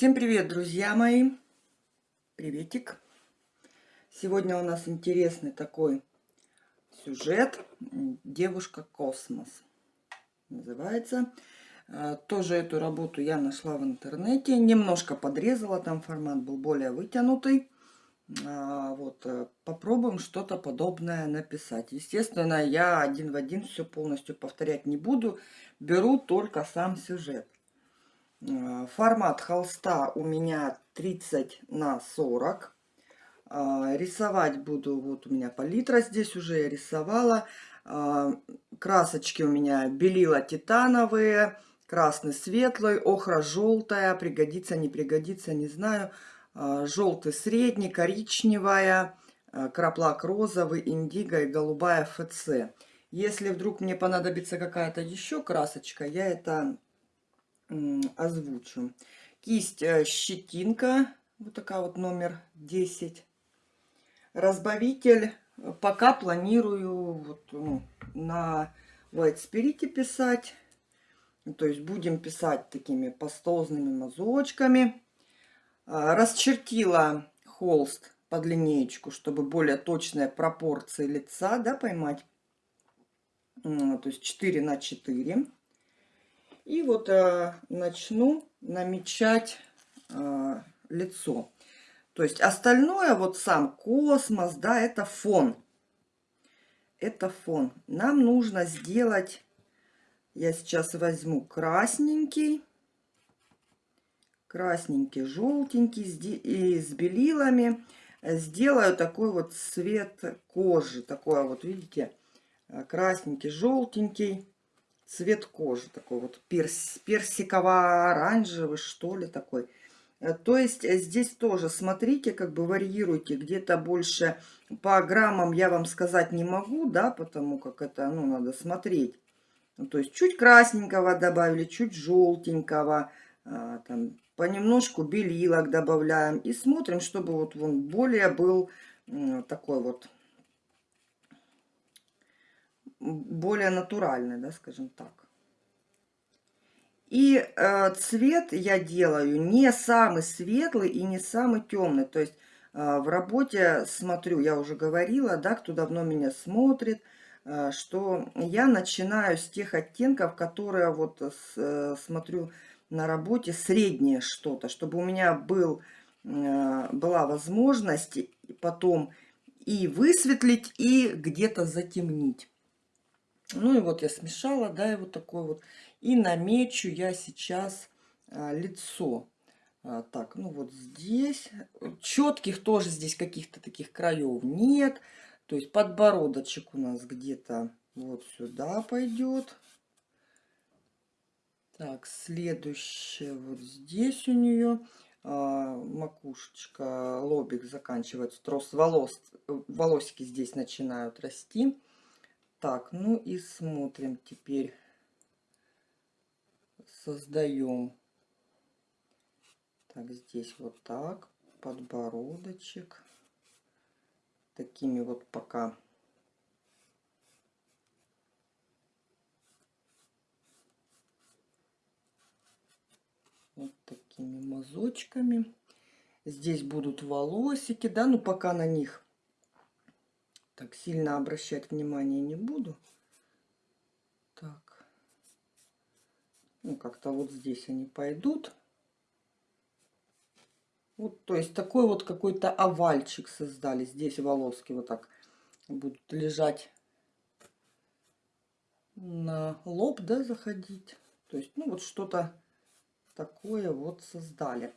Всем привет, друзья мои! Приветик! Сегодня у нас интересный такой сюжет «Девушка-космос» называется. А, тоже эту работу я нашла в интернете. Немножко подрезала, там формат был более вытянутый. А, вот, э, попробуем что-то подобное написать. Естественно, я один в один все полностью повторять не буду. Беру только сам сюжет. А, формат холста у меня 30 на 40. Рисовать буду, вот у меня палитра здесь уже я рисовала. Красочки у меня белила титановые красный светлый, охра желтая, пригодится, не пригодится, не знаю. Желтый средний, коричневая, краплак розовый, индиго и голубая ФЦ. Если вдруг мне понадобится какая-то еще красочка, я это озвучу. Кисть э, щетинка, вот такая вот номер 10. Разбавитель, пока планирую вот, ну, на White Spirit писать. То есть будем писать такими пастозными мазочками. А, расчертила холст под линеечку, чтобы более точные пропорции лица да, поймать. То есть 4 на 4. И вот а, начну намечать а, лицо. То есть остальное, вот сам космос, да, это фон. Это фон. Нам нужно сделать я сейчас возьму красненький, красненький, желтенький и с белилами. Сделаю такой вот цвет кожи. Такой вот, видите, красненький, желтенький цвет кожи. Такой вот перс, персиково-оранжевый, что ли, такой. То есть здесь тоже смотрите, как бы варьируйте. Где-то больше по граммам я вам сказать не могу, да, потому как это, ну, надо смотреть. Ну, то есть чуть красненького добавили, чуть желтенького, а, там, понемножку белилок добавляем. И смотрим, чтобы вот он более был такой вот, более натуральный, да, скажем так. И э, цвет я делаю не самый светлый и не самый темный. То есть э, в работе смотрю, я уже говорила, да, кто давно меня смотрит – Э, что я начинаю с тех оттенков, которые вот э, смотрю на работе, среднее что-то, чтобы у меня был, э, была возможность потом и высветлить, и где-то затемнить. Ну и вот я смешала, да, и вот такой вот. И намечу я сейчас лицо. Так, ну вот здесь. Четких тоже здесь каких-то таких краев нет. То есть подбородочек у нас где-то вот сюда пойдет. Так, следующее вот здесь у нее а, макушечка, лобик заканчивается, трос волос, волосики здесь начинают расти. Так, ну и смотрим теперь, создаем. Так, здесь вот так, подбородочек такими вот пока вот такими мазочками. Здесь будут волосики, да, но пока на них так сильно обращать внимание не буду. Так. Ну, как-то вот здесь они пойдут. Вот, то есть такой вот какой-то овальчик создали. Здесь волоски вот так будут лежать на лоб, да, заходить. То есть, ну, вот что-то такое вот создали.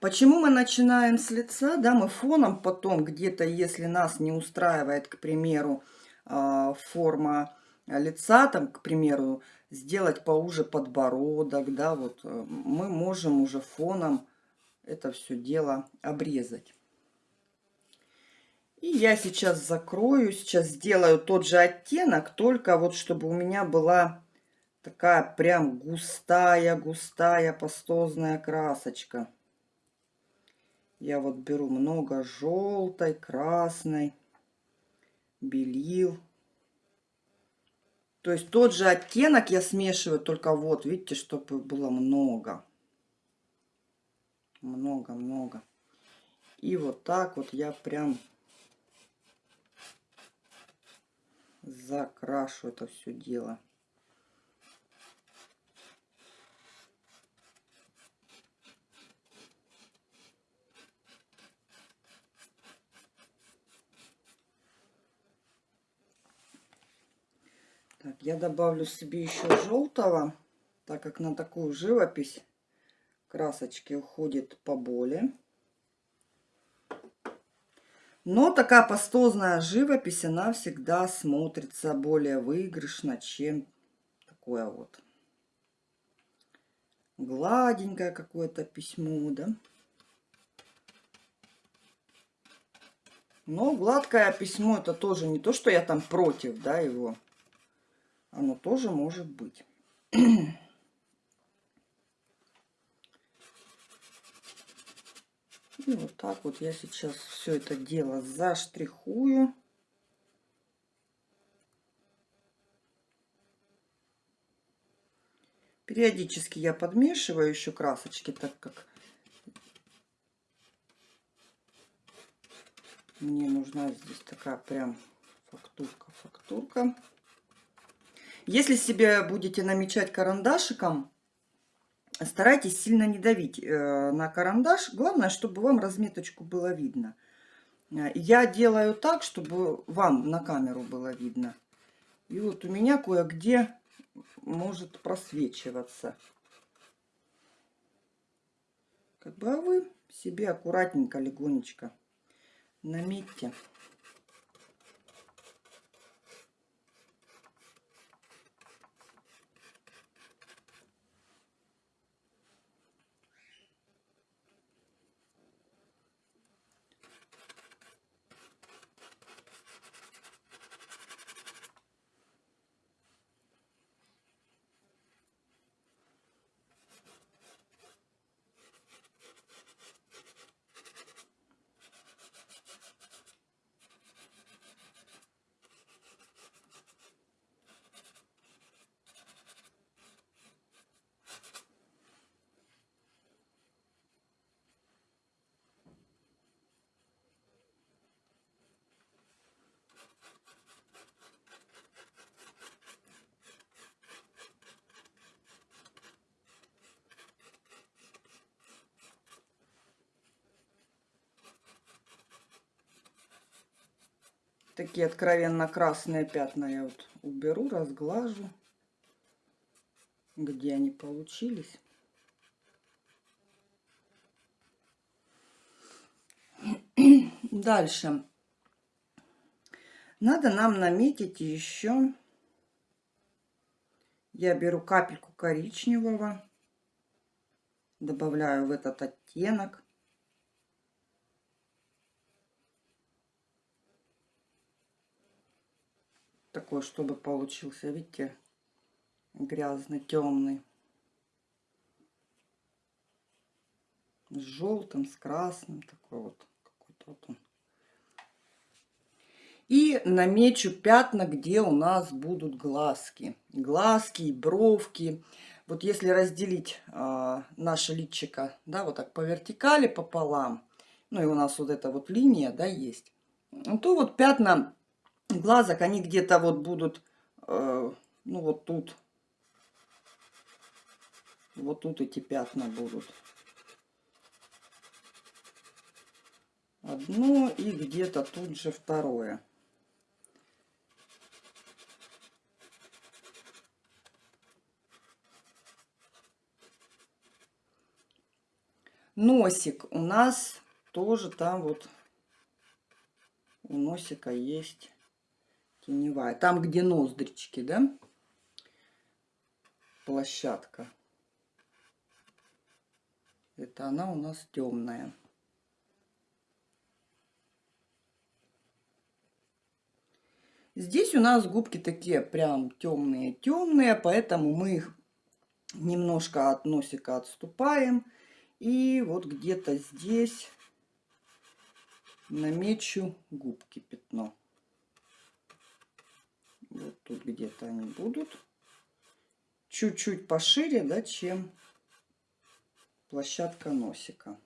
Почему мы начинаем с лица, да, мы фоном потом где-то, если нас не устраивает, к примеру, а, форма лица, там, к примеру, сделать поуже подбородок, да, вот э, мы можем уже фоном это все дело обрезать. И я сейчас закрою, сейчас сделаю тот же оттенок, только вот чтобы у меня была такая прям густая, густая пастозная красочка. Я вот беру много желтой, красной, белил. То есть тот же оттенок я смешиваю, только вот, видите, чтобы было много. Много-много. И вот так вот я прям закрашу это все дело. Так, я добавлю себе еще желтого, так как на такую живопись красочки уходит поболее. Но такая пастозная живопись, она всегда смотрится более выигрышно, чем такое вот гладенькое какое-то письмо, да. Но гладкое письмо это тоже не то, что я там против, да, его. Оно тоже может быть. И вот так вот я сейчас все это дело заштрихую. Периодически я подмешиваю еще красочки, так как мне нужна здесь такая прям фактурка-фактурка. Если себе будете намечать карандашиком, старайтесь сильно не давить э, на карандаш. Главное, чтобы вам разметочку было видно. Э, я делаю так, чтобы вам на камеру было видно. И вот у меня кое-где может просвечиваться. Как бы, а вы себе аккуратненько, легонечко наметьте. Такие откровенно красные пятна я вот уберу, разглажу, где они получились. Дальше. Надо нам наметить еще. Я беру капельку коричневого, добавляю в этот оттенок. Такой, чтобы получился, видите, грязный, темный. С желтым, с красным, такой вот, какой-то вот он. И намечу пятна, где у нас будут глазки. Глазки и бровки. Вот если разделить э, наше личико, да, вот так по вертикали пополам, ну и у нас вот эта вот линия, да, есть, то вот пятна глазок, они где-то вот будут, э, ну вот тут, вот тут эти пятна будут. Одно и где-то тут же второе. Носик у нас тоже там вот у носика есть теневая. Там, где ноздрички, да? Площадка. Это она у нас темная. Здесь у нас губки такие прям темные-темные, поэтому мы их немножко от носика отступаем. И вот где-то здесь намечу губки пятно. Вот тут где-то они будут. Чуть-чуть пошире, да, чем площадка носика.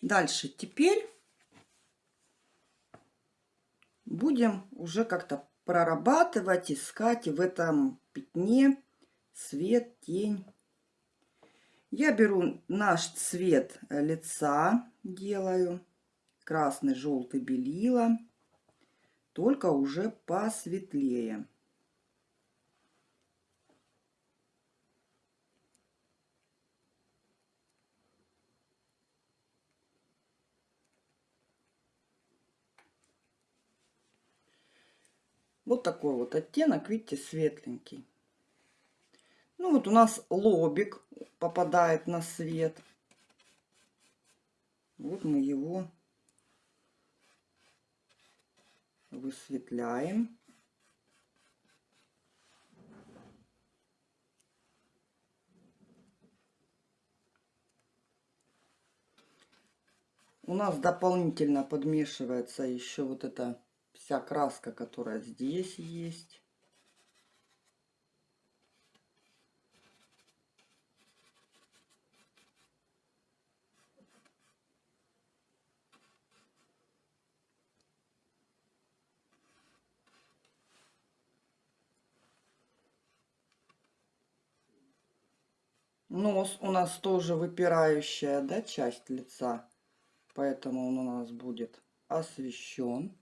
Дальше. Теперь будем уже как-то прорабатывать, искать в этом пятне свет, тень. Я беру наш цвет лица, делаю красный, желтый, белила, только уже посветлее. Вот такой вот оттенок, видите, светленький. Ну вот у нас лобик попадает на свет. Вот мы его высветляем. У нас дополнительно подмешивается еще вот эта вся краска, которая здесь есть. Нос у нас тоже выпирающая, да, часть лица. Поэтому он у нас будет освещен.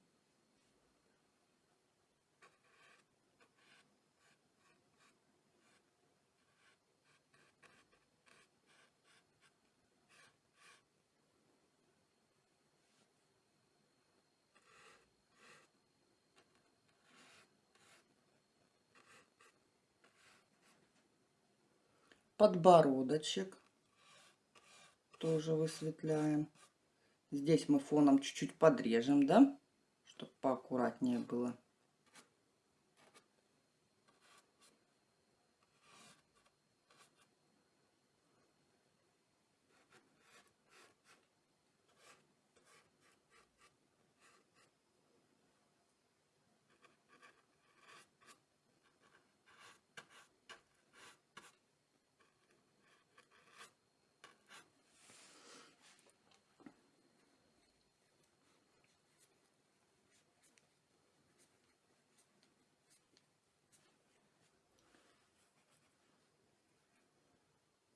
Подбородочек тоже высветляем. Здесь мы фоном чуть-чуть подрежем, да, чтобы поаккуратнее было.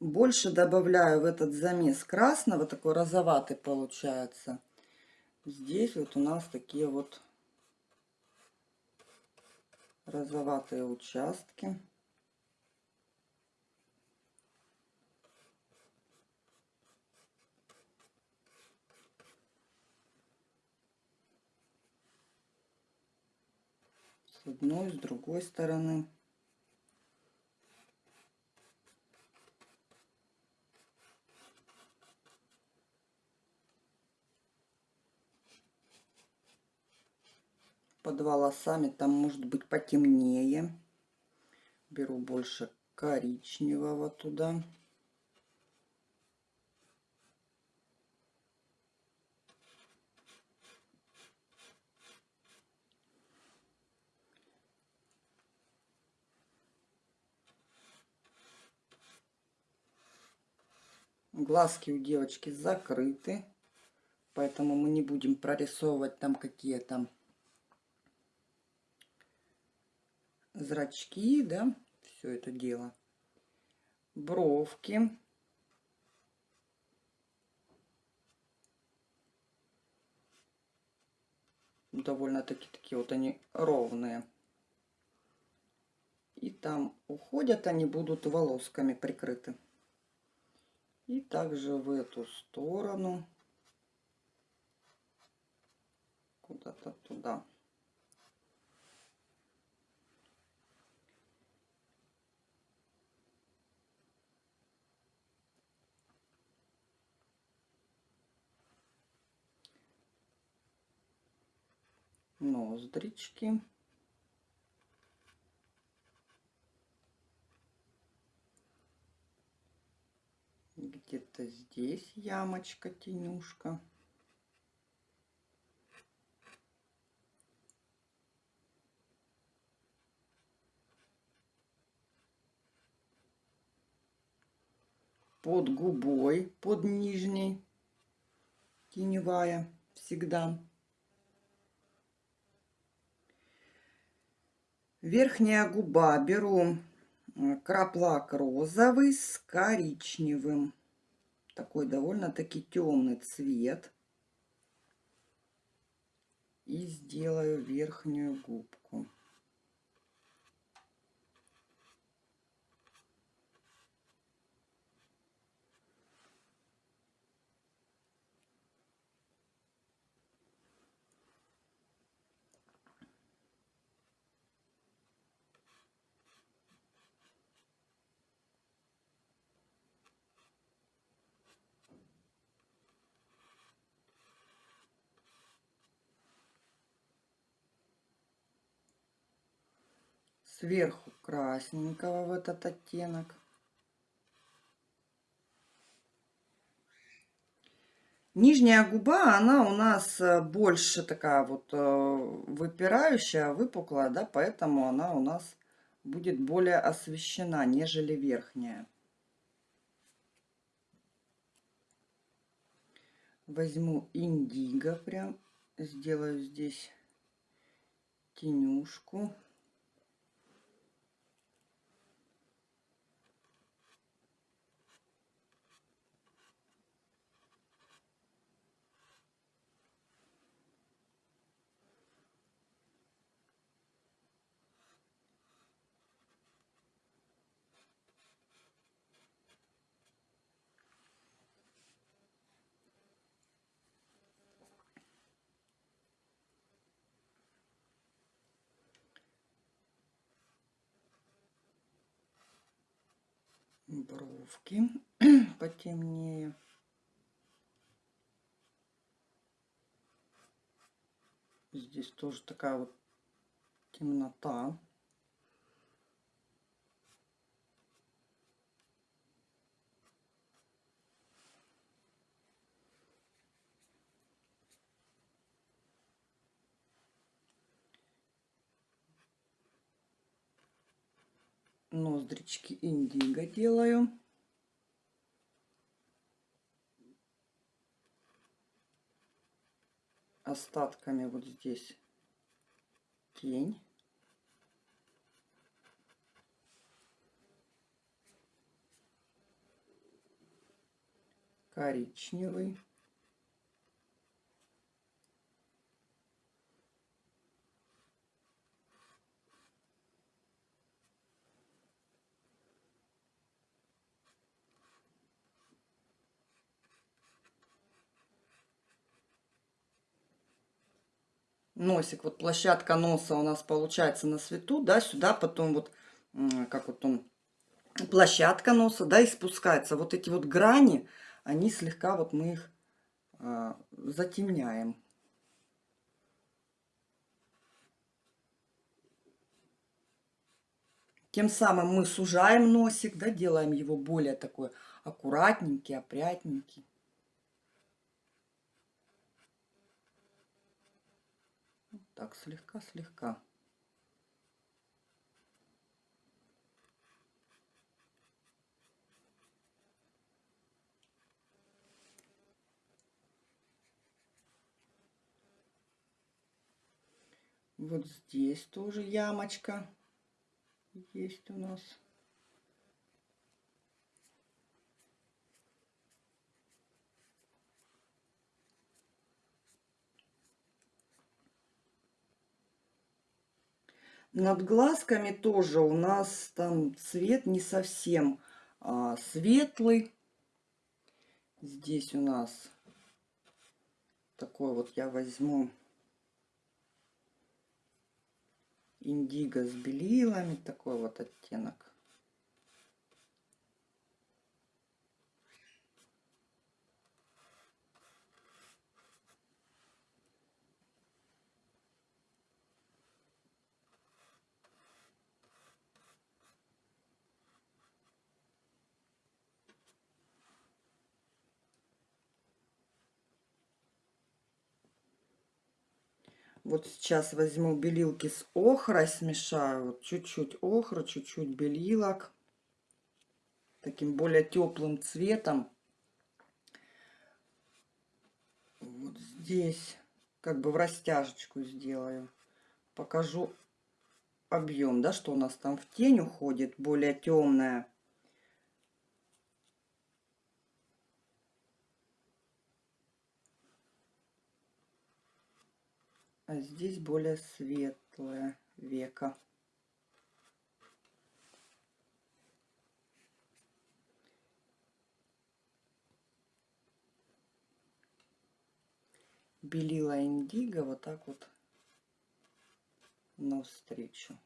Больше добавляю в этот замес красного, такой розоватый получается. Здесь вот у нас такие вот розоватые участки. С одной, с другой стороны. Под волосами там может быть потемнее. Беру больше коричневого туда. Глазки у девочки закрыты, поэтому мы не будем прорисовывать там какие-то зрачки, да, все это дело. Бровки. Довольно-таки такие вот они ровные. И там уходят они будут волосками прикрыты. И также в эту сторону. Куда-то туда. ноздрички. Где-то здесь ямочка, тенюшка. под губой, под нижней, теневая всегда. Верхняя губа беру краплак розовый с коричневым. Такой довольно-таки темный цвет. И сделаю верхнюю губку. Сверху красненького в этот оттенок. Нижняя губа, она у нас э, больше такая вот э, выпирающая, выпуклая, да, поэтому она у нас будет более освещена, нежели верхняя. Возьму индиго, прям сделаю здесь тенюшку. Бровки потемнее. Здесь тоже такая вот темнота. Ноздрички индиго делаю. Остатками вот здесь тень. Коричневый. Носик, вот площадка носа у нас получается на свету, да, сюда потом вот, как вот он, площадка носа, да, и спускается. Вот эти вот грани, они слегка, вот мы их а, затемняем. Тем самым мы сужаем носик, да, делаем его более такой аккуратненький, опрятненький. Так, слегка-слегка. Вот здесь тоже ямочка есть у нас. Над глазками тоже у нас там цвет не совсем а, светлый. Здесь у нас такой вот я возьму индиго с белилами, такой вот оттенок. Вот сейчас возьму белилки с охрой, смешаю. Вот чуть-чуть охра, чуть-чуть белилок. Таким более теплым цветом. Вот здесь как бы в растяжечку сделаю. Покажу объем, да, что у нас там в тень уходит, более темная. А здесь более светлое века. белила индиго вот так вот навстречу.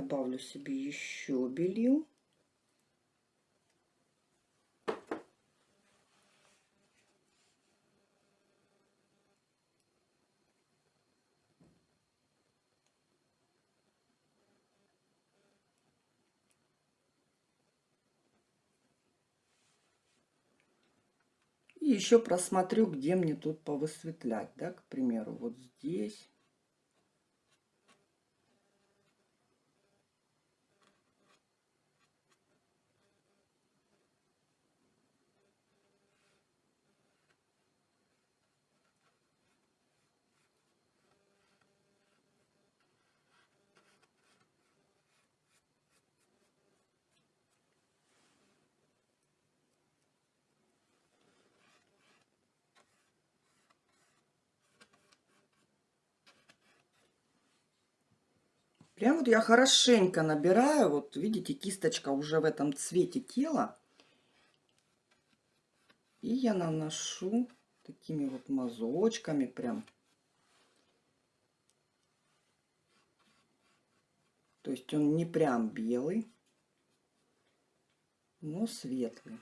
Добавлю себе еще белил. Еще просмотрю, где мне тут повысветлять, да, к примеру, вот здесь. Прям вот я хорошенько набираю. Вот видите, кисточка уже в этом цвете тела. И я наношу такими вот мазочками прям. То есть он не прям белый, но светлый.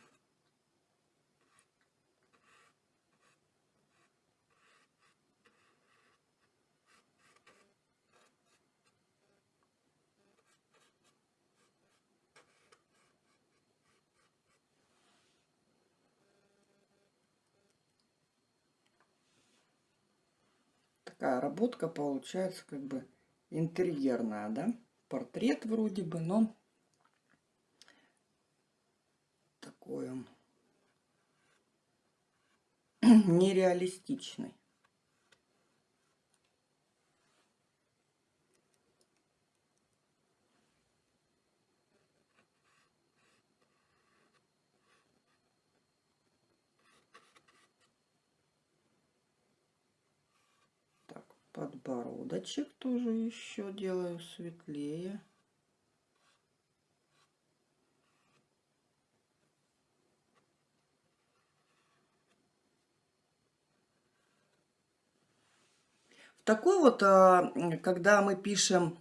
Такая работка получается как бы интерьерная, да? Портрет вроде бы, но такой он нереалистичный. Подбородочек тоже еще делаю светлее. В такой вот, а, когда мы пишем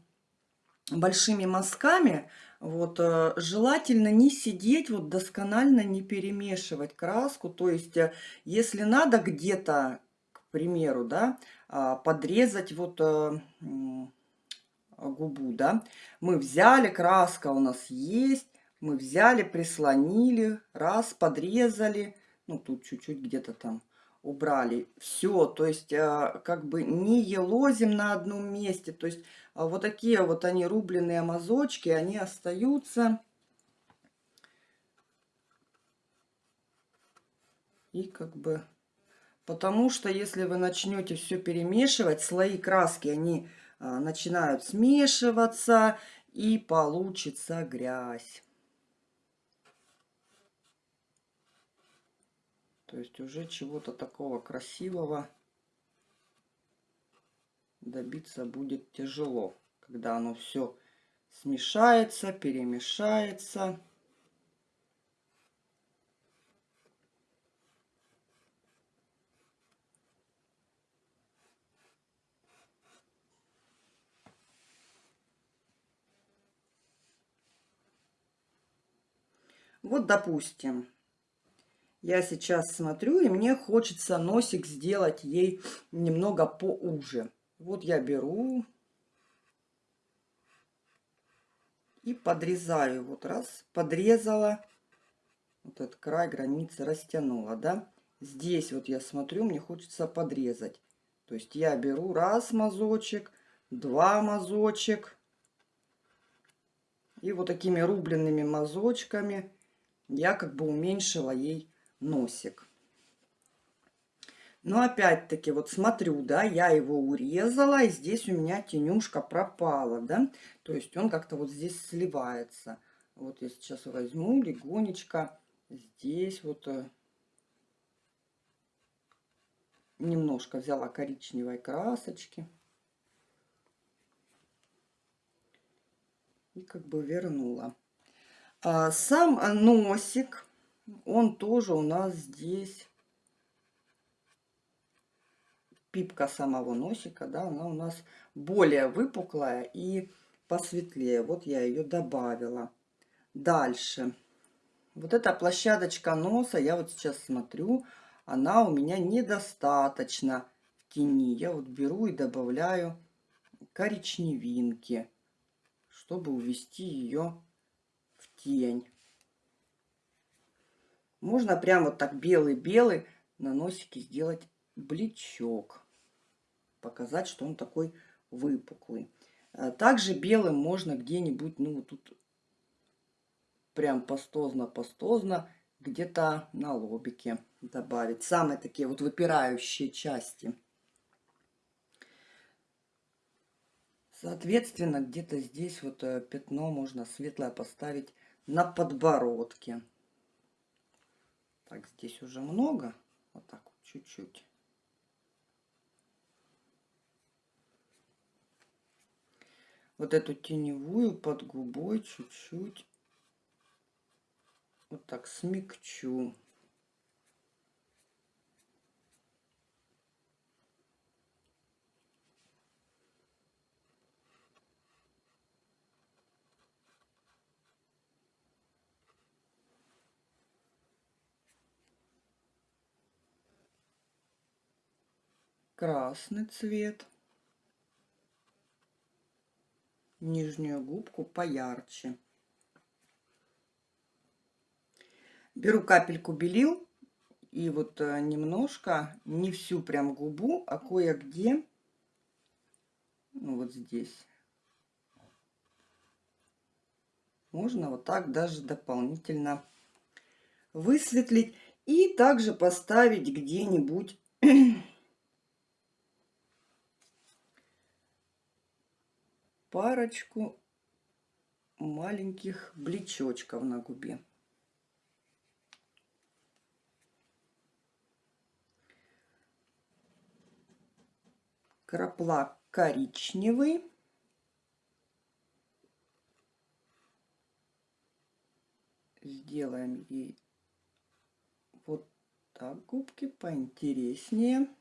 большими мазками, вот, э, желательно не сидеть, вот досконально не перемешивать краску. То есть, э, если надо где-то, к примеру, да, а, подрезать вот э, губу, да. Мы взяли, краска у нас есть, мы взяли, прислонили, раз, подрезали, ну, тут чуть-чуть где-то там убрали. Все, то есть э, как бы не елозим на одном месте, то есть а вот такие вот они рубленые мазочки, они остаются. И как бы Потому что если вы начнете все перемешивать, слои краски, они а, начинают смешиваться и получится грязь. То есть уже чего-то такого красивого добиться будет тяжело, когда оно все смешается, перемешается. Вот, допустим, я сейчас смотрю, и мне хочется носик сделать ей немного поуже. Вот я беру и подрезаю. Вот раз, подрезала. Вот этот край границы растянула, да. Здесь вот я смотрю, мне хочется подрезать. То есть я беру раз мазочек, два мазочек. И вот такими рубленными мазочками я как бы уменьшила ей носик. Но опять-таки, вот смотрю, да, я его урезала, и здесь у меня тенюшка пропала, да. То есть он как-то вот здесь сливается. Вот я сейчас возьму легонечко здесь вот э, немножко взяла коричневой красочки. И как бы вернула. А сам носик, он тоже у нас здесь пипка самого носика, да, она у нас более выпуклая и посветлее. Вот я ее добавила. Дальше. Вот эта площадочка носа, я вот сейчас смотрю, она у меня недостаточно в тени. Я вот беру и добавляю коричневинки, чтобы увести ее тень. Можно прям вот так белый-белый на носике сделать бличок. Показать, что он такой выпуклый. А также белым можно где-нибудь, ну, тут прям пастозно-пастозно где-то на лобике добавить. Самые такие вот выпирающие части. Соответственно, где-то здесь вот э, пятно можно светлое поставить на подбородке. Так, здесь уже много. Вот так вот, чуть-чуть. Вот эту теневую под губой чуть-чуть вот так смягчу. Красный цвет. Нижнюю губку поярче. Беру капельку белил и вот э, немножко, не всю прям губу, а кое-где, ну вот здесь, можно вот так даже дополнительно высветлить. И также поставить где-нибудь парочку маленьких блечочков на губе. краплак коричневый. Сделаем ей вот так губки поинтереснее.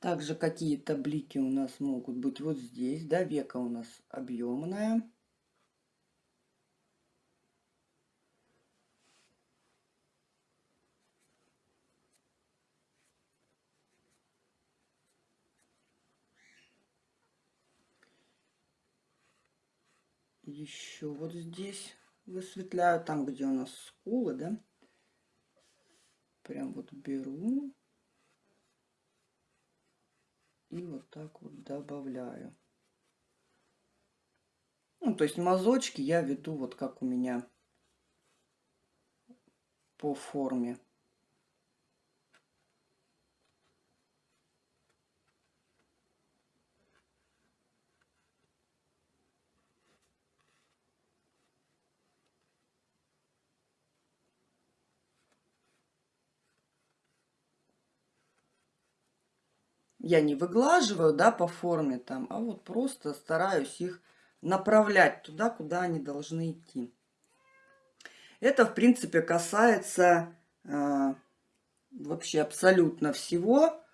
Также какие-то блики у нас могут быть вот здесь, да, века у нас объемная. Еще вот здесь высветляю, там, где у нас скулы, да. Прям вот беру и вот так вот добавляю. Ну, то есть мазочки я веду вот как у меня по форме. Я не выглаживаю, да, по форме там, а вот просто стараюсь их направлять туда, куда они должны идти. Это, в принципе, касается э, вообще абсолютно всего.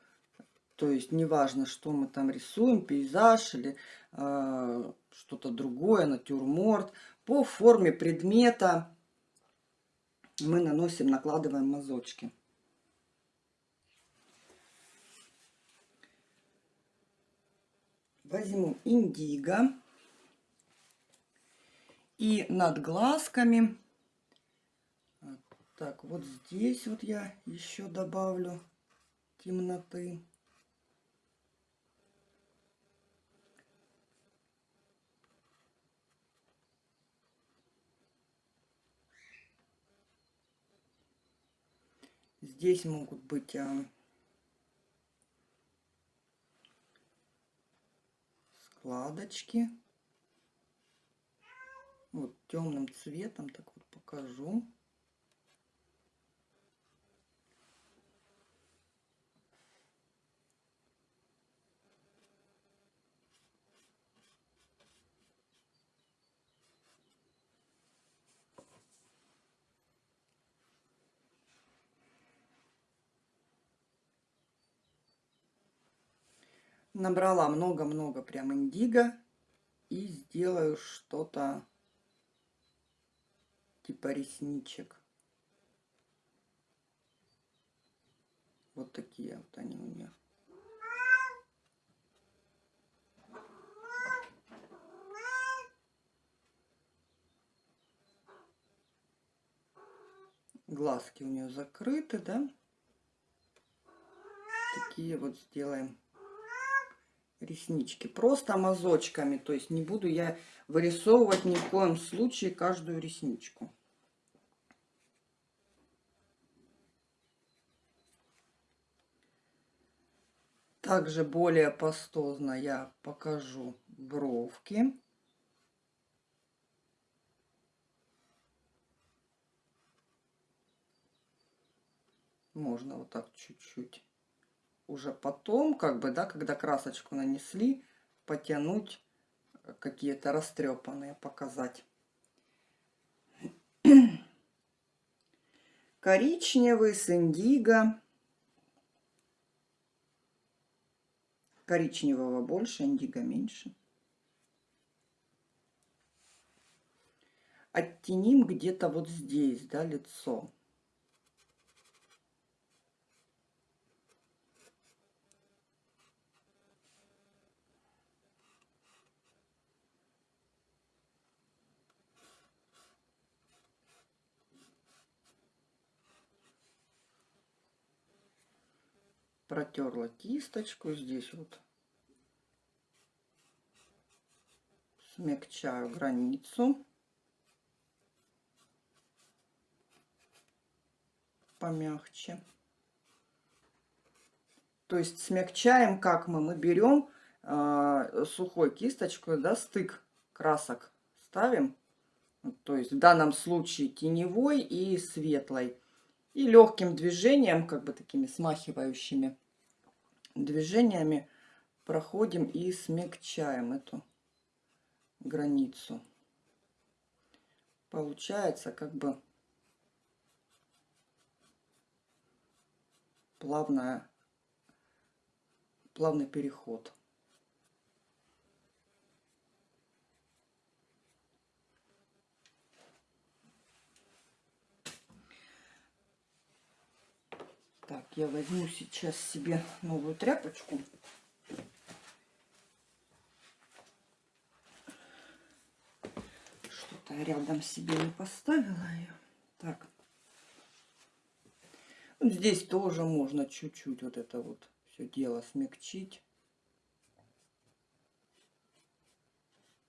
То есть неважно, что мы там рисуем, пейзаж или э, что-то другое, натюрморт. По форме предмета мы наносим, накладываем мазочки. Возьму индиго. И над глазками, так, вот здесь вот я еще добавлю темноты. Здесь могут быть а, складочки. Вот темным цветом, так вот покажу. Набрала много-много прям индиго и сделаю что-то типа ресничек. Вот такие вот они у меня. Глазки у нее закрыты, да? Такие вот сделаем реснички. Просто мазочками. То есть не буду я вырисовывать ни в коем случае каждую ресничку. Также более пастозно я покажу бровки. Можно вот так чуть-чуть уже потом, как бы, да, когда красочку нанесли, потянуть э, какие-то растрепанные, показать. Коричневый с индиго. Коричневого больше, индиго меньше. Оттеним где-то вот здесь, да, лицо. Протерла кисточку здесь вот. Смягчаю границу. Помягче. То есть смягчаем как мы мы берем э, сухой кисточкой да стык красок ставим. То есть в данном случае теневой и светлой и легким движением, как бы такими смахивающими движениями проходим и смягчаем эту границу. Получается как бы плавная, плавный переход. Так, я возьму сейчас себе новую тряпочку. Что-то рядом себе не поставила ее. Так. Вот здесь тоже можно чуть-чуть вот это вот все дело смягчить.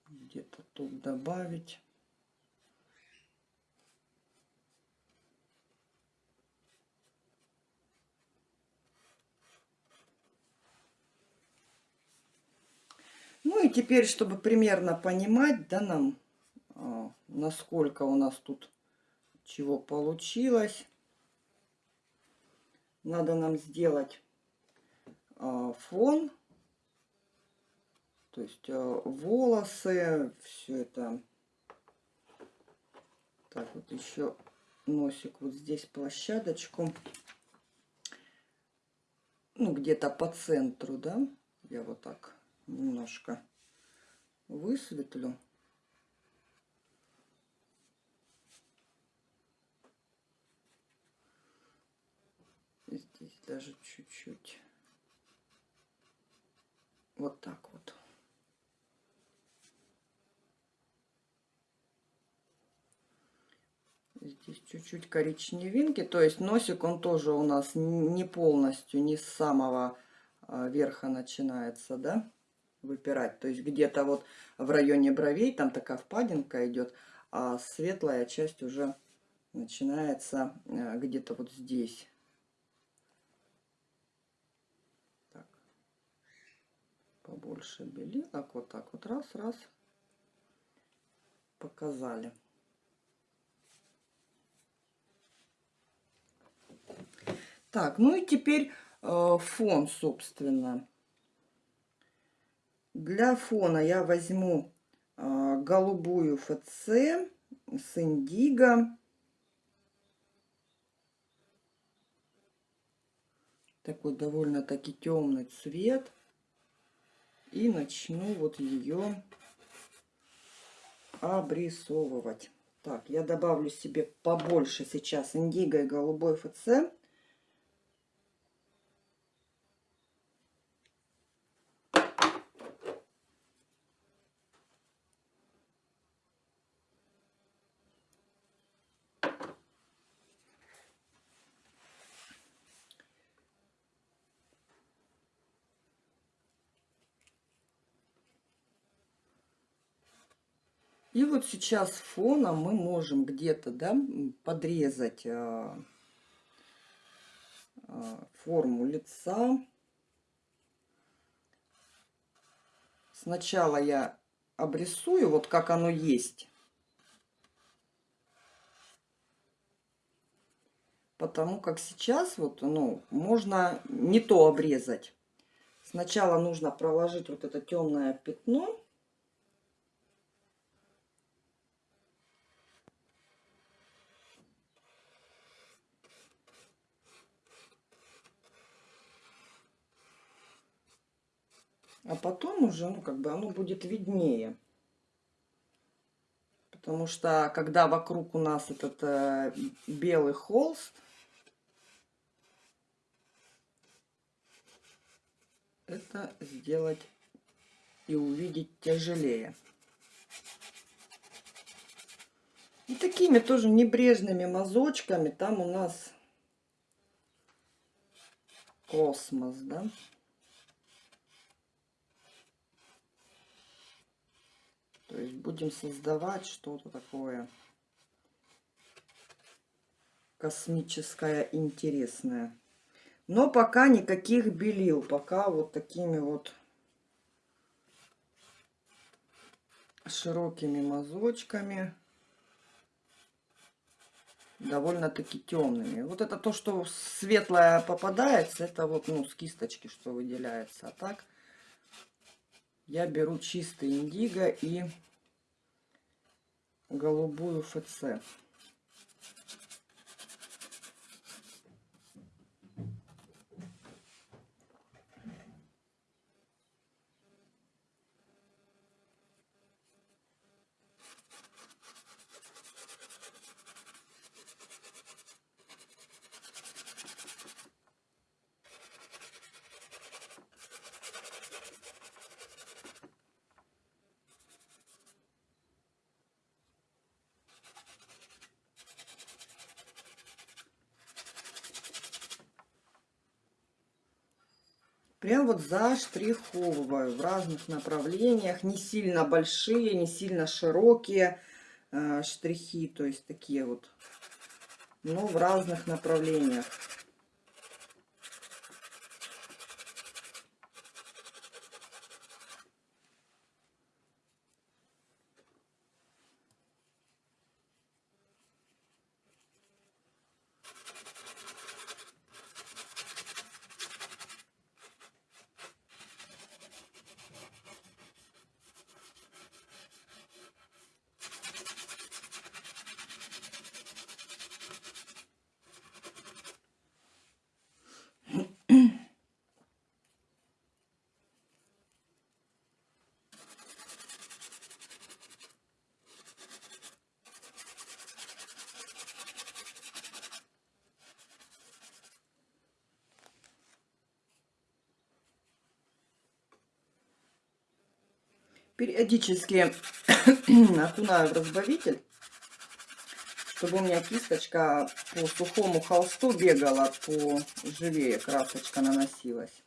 Где-то тут добавить. Ну и теперь, чтобы примерно понимать, да, нам, а, насколько у нас тут чего получилось, надо нам сделать а, фон, то есть а, волосы, все это. Так, вот еще носик вот здесь площадочку ну, где-то по центру, да, я вот так немножко высветлю. Здесь даже чуть-чуть. Вот так вот. Здесь чуть-чуть коричневинки. То есть носик он тоже у нас не полностью, не с самого а, верха начинается, да, выпирать. То есть где-то вот в районе бровей там такая впадинка идет, а светлая часть уже начинается а, где-то вот здесь. Так. Побольше белилок. Вот так вот раз, раз. Показали. Так, ну и теперь э, фон, собственно. Для фона я возьму э, голубую ФЦ с индиго. Такой довольно-таки темный цвет. И начну вот ее обрисовывать. Так, я добавлю себе побольше сейчас индиго и голубой ФЦ. И вот сейчас фоном мы можем где-то да, подрезать э, э, форму лица. Сначала я обрисую, вот как оно есть. Потому как сейчас вот, ну, можно не то обрезать. Сначала нужно проложить вот это темное пятно. А потом уже, ну, как бы оно будет виднее. Потому что, когда вокруг у нас этот э, белый холст, это сделать и увидеть тяжелее. И такими тоже небрежными мазочками там у нас космос, да? То есть будем создавать что-то такое космическое, интересное. Но пока никаких белил, пока вот такими вот широкими мазочками, довольно-таки темными. Вот это то, что светлое попадается, это вот ну, с кисточки, что выделяется. А так я беру чистый индиго и голубую ФЦ. Прям вот заштриховываю в разных направлениях. Не сильно большие, не сильно широкие э, штрихи. То есть такие вот. Но в разных направлениях. Периодически окунаю в разбавитель, чтобы у меня кисточка по сухому холсту бегала, по живее красочка наносилась.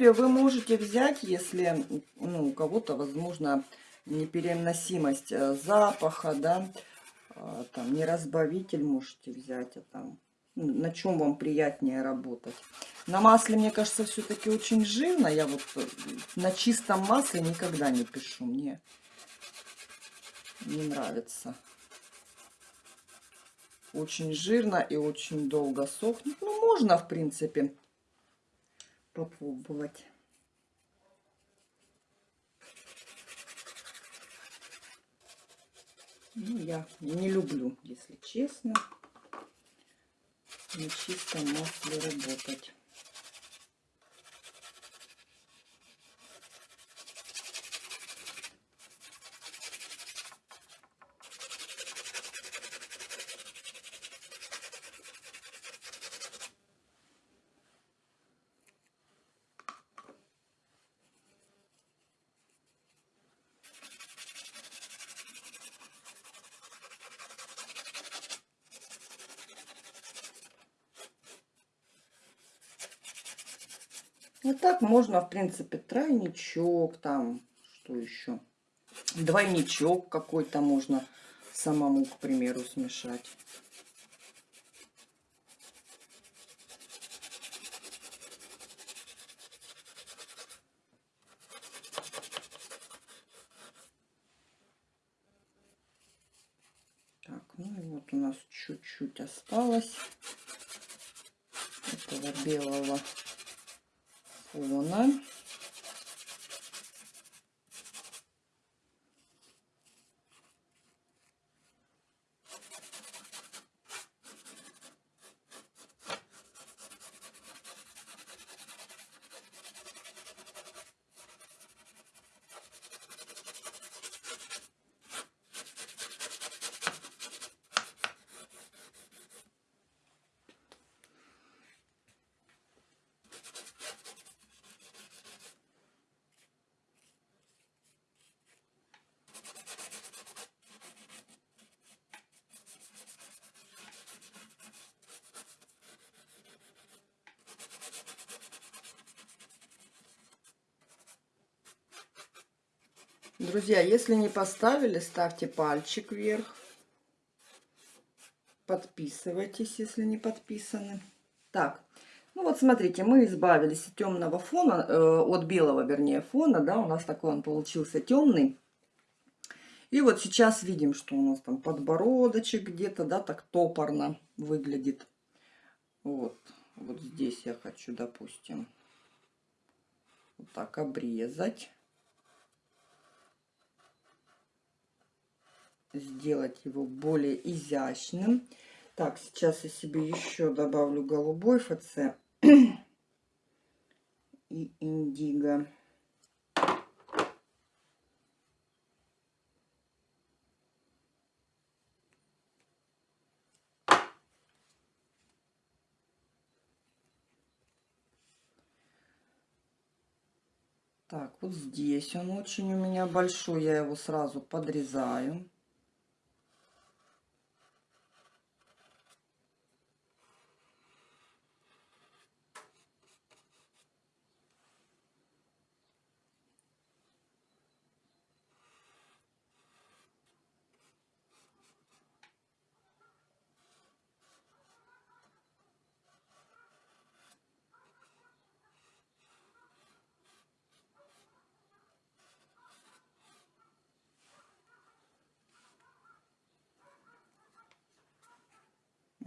Принципе, вы можете взять, если ну, у кого-то, возможно, непереносимость э, запаха, да, а, там, не разбавитель можете взять, а там, ну, на чем вам приятнее работать. На масле, мне кажется, все-таки очень жирно. Я вот э, на чистом масле никогда не пишу. Мне не нравится. Очень жирно и очень долго сохнет. Ну, можно, в принципе, попробовать. Ну, я не люблю, если честно, на чистом масле работать. И так можно, в принципе, тройничок там, что еще? Двойничок какой-то можно самому, к примеру, смешать. Так, ну и вот у нас чуть-чуть осталось этого белого фона. Друзья, если не поставили, ставьте пальчик вверх. Подписывайтесь, если не подписаны. Так, ну вот смотрите, мы избавились от темного фона, э, от белого, вернее, фона, да, у нас такой он получился темный. И вот сейчас видим, что у нас там подбородочек где-то, да, так топорно выглядит. Вот, вот здесь я хочу, допустим, вот так обрезать. Сделать его более изящным. Так, сейчас я себе еще добавлю голубой ФЦ и индиго. Так, вот здесь он очень у меня большой, я его сразу подрезаю.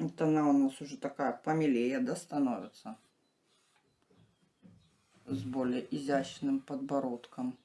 Вот она у нас уже такая помелее, да, становится. С более изящным подбородком.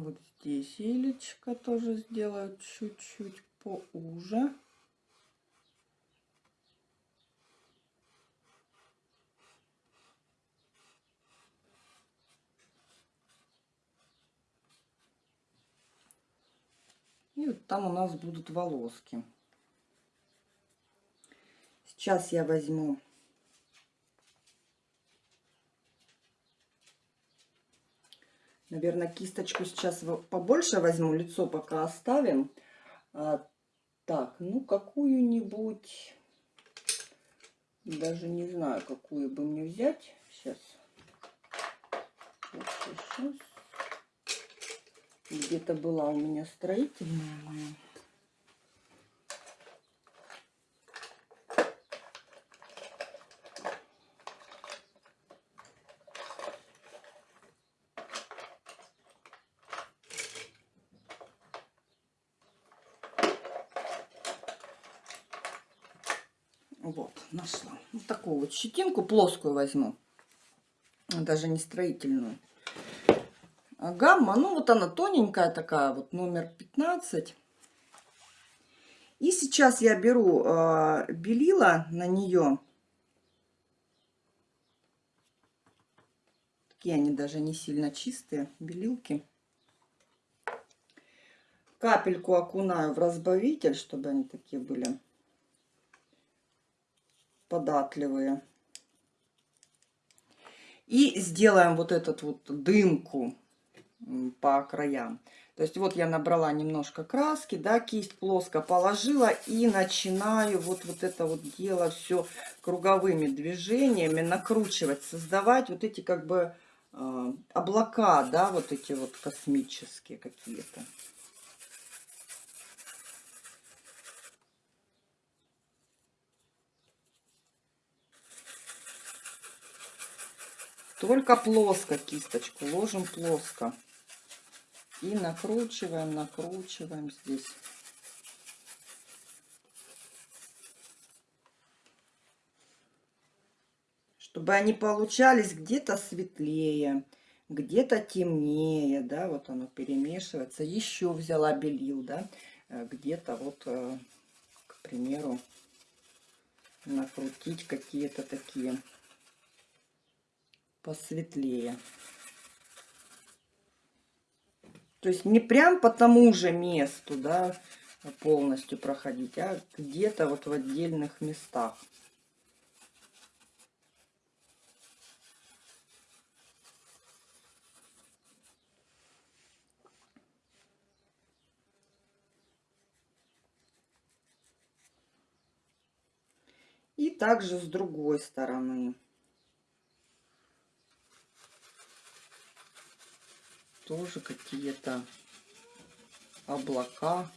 Вот здесь елечка тоже сделаю чуть-чуть поуже. И вот там у нас будут волоски. Сейчас я возьму Наверное, кисточку сейчас побольше возьму, лицо пока оставим. А, так, ну какую-нибудь, даже не знаю, какую бы мне взять. Сейчас. Сейчас. Где-то была у меня строительная моя. Вот, нашла. Вот щетинку плоскую возьму. Даже не строительную. А гамма, ну вот она тоненькая такая, вот номер 15. И сейчас я беру э, белила на нее. Такие они даже не сильно чистые, белилки. Капельку окунаю в разбавитель, чтобы они такие были податливые. И сделаем вот этот вот дымку по краям. То есть вот я набрала немножко краски, да, кисть плоско положила и начинаю вот, вот это вот дело все круговыми движениями накручивать, создавать вот эти как бы э, облака, да, вот эти вот космические какие-то. Только плоско кисточку ложим плоско. И накручиваем, накручиваем здесь. Чтобы они получались где-то светлее, где-то темнее, да, вот оно перемешивается. Еще взяла белил, да, э, где-то вот, э, к примеру, накрутить какие-то такие посветлее. То есть не прям по тому же месту, да, полностью проходить, а где-то вот в отдельных местах. И также с другой стороны. Тоже какие-то облака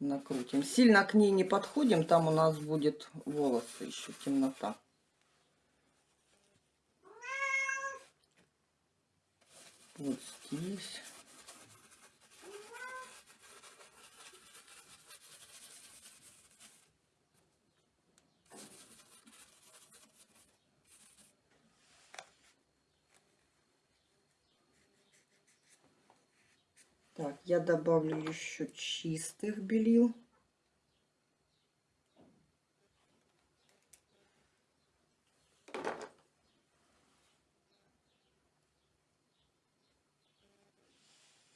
накрутим. Сильно к ней не подходим, там у нас будет волосы еще, темнота. Вот здесь. Так, я добавлю еще чистых белил.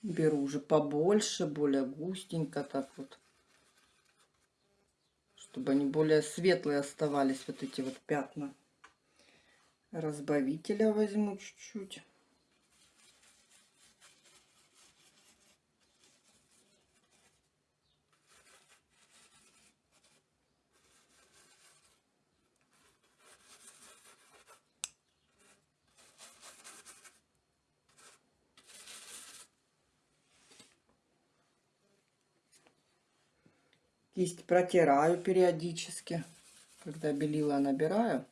Беру уже побольше, более густенько так вот. Чтобы они более светлые оставались, вот эти вот пятна. Разбавителя возьму чуть-чуть. Кисть протираю периодически, когда белила набираю.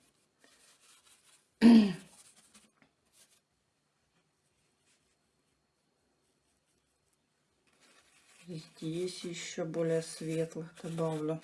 Здесь еще более светлых добавлю.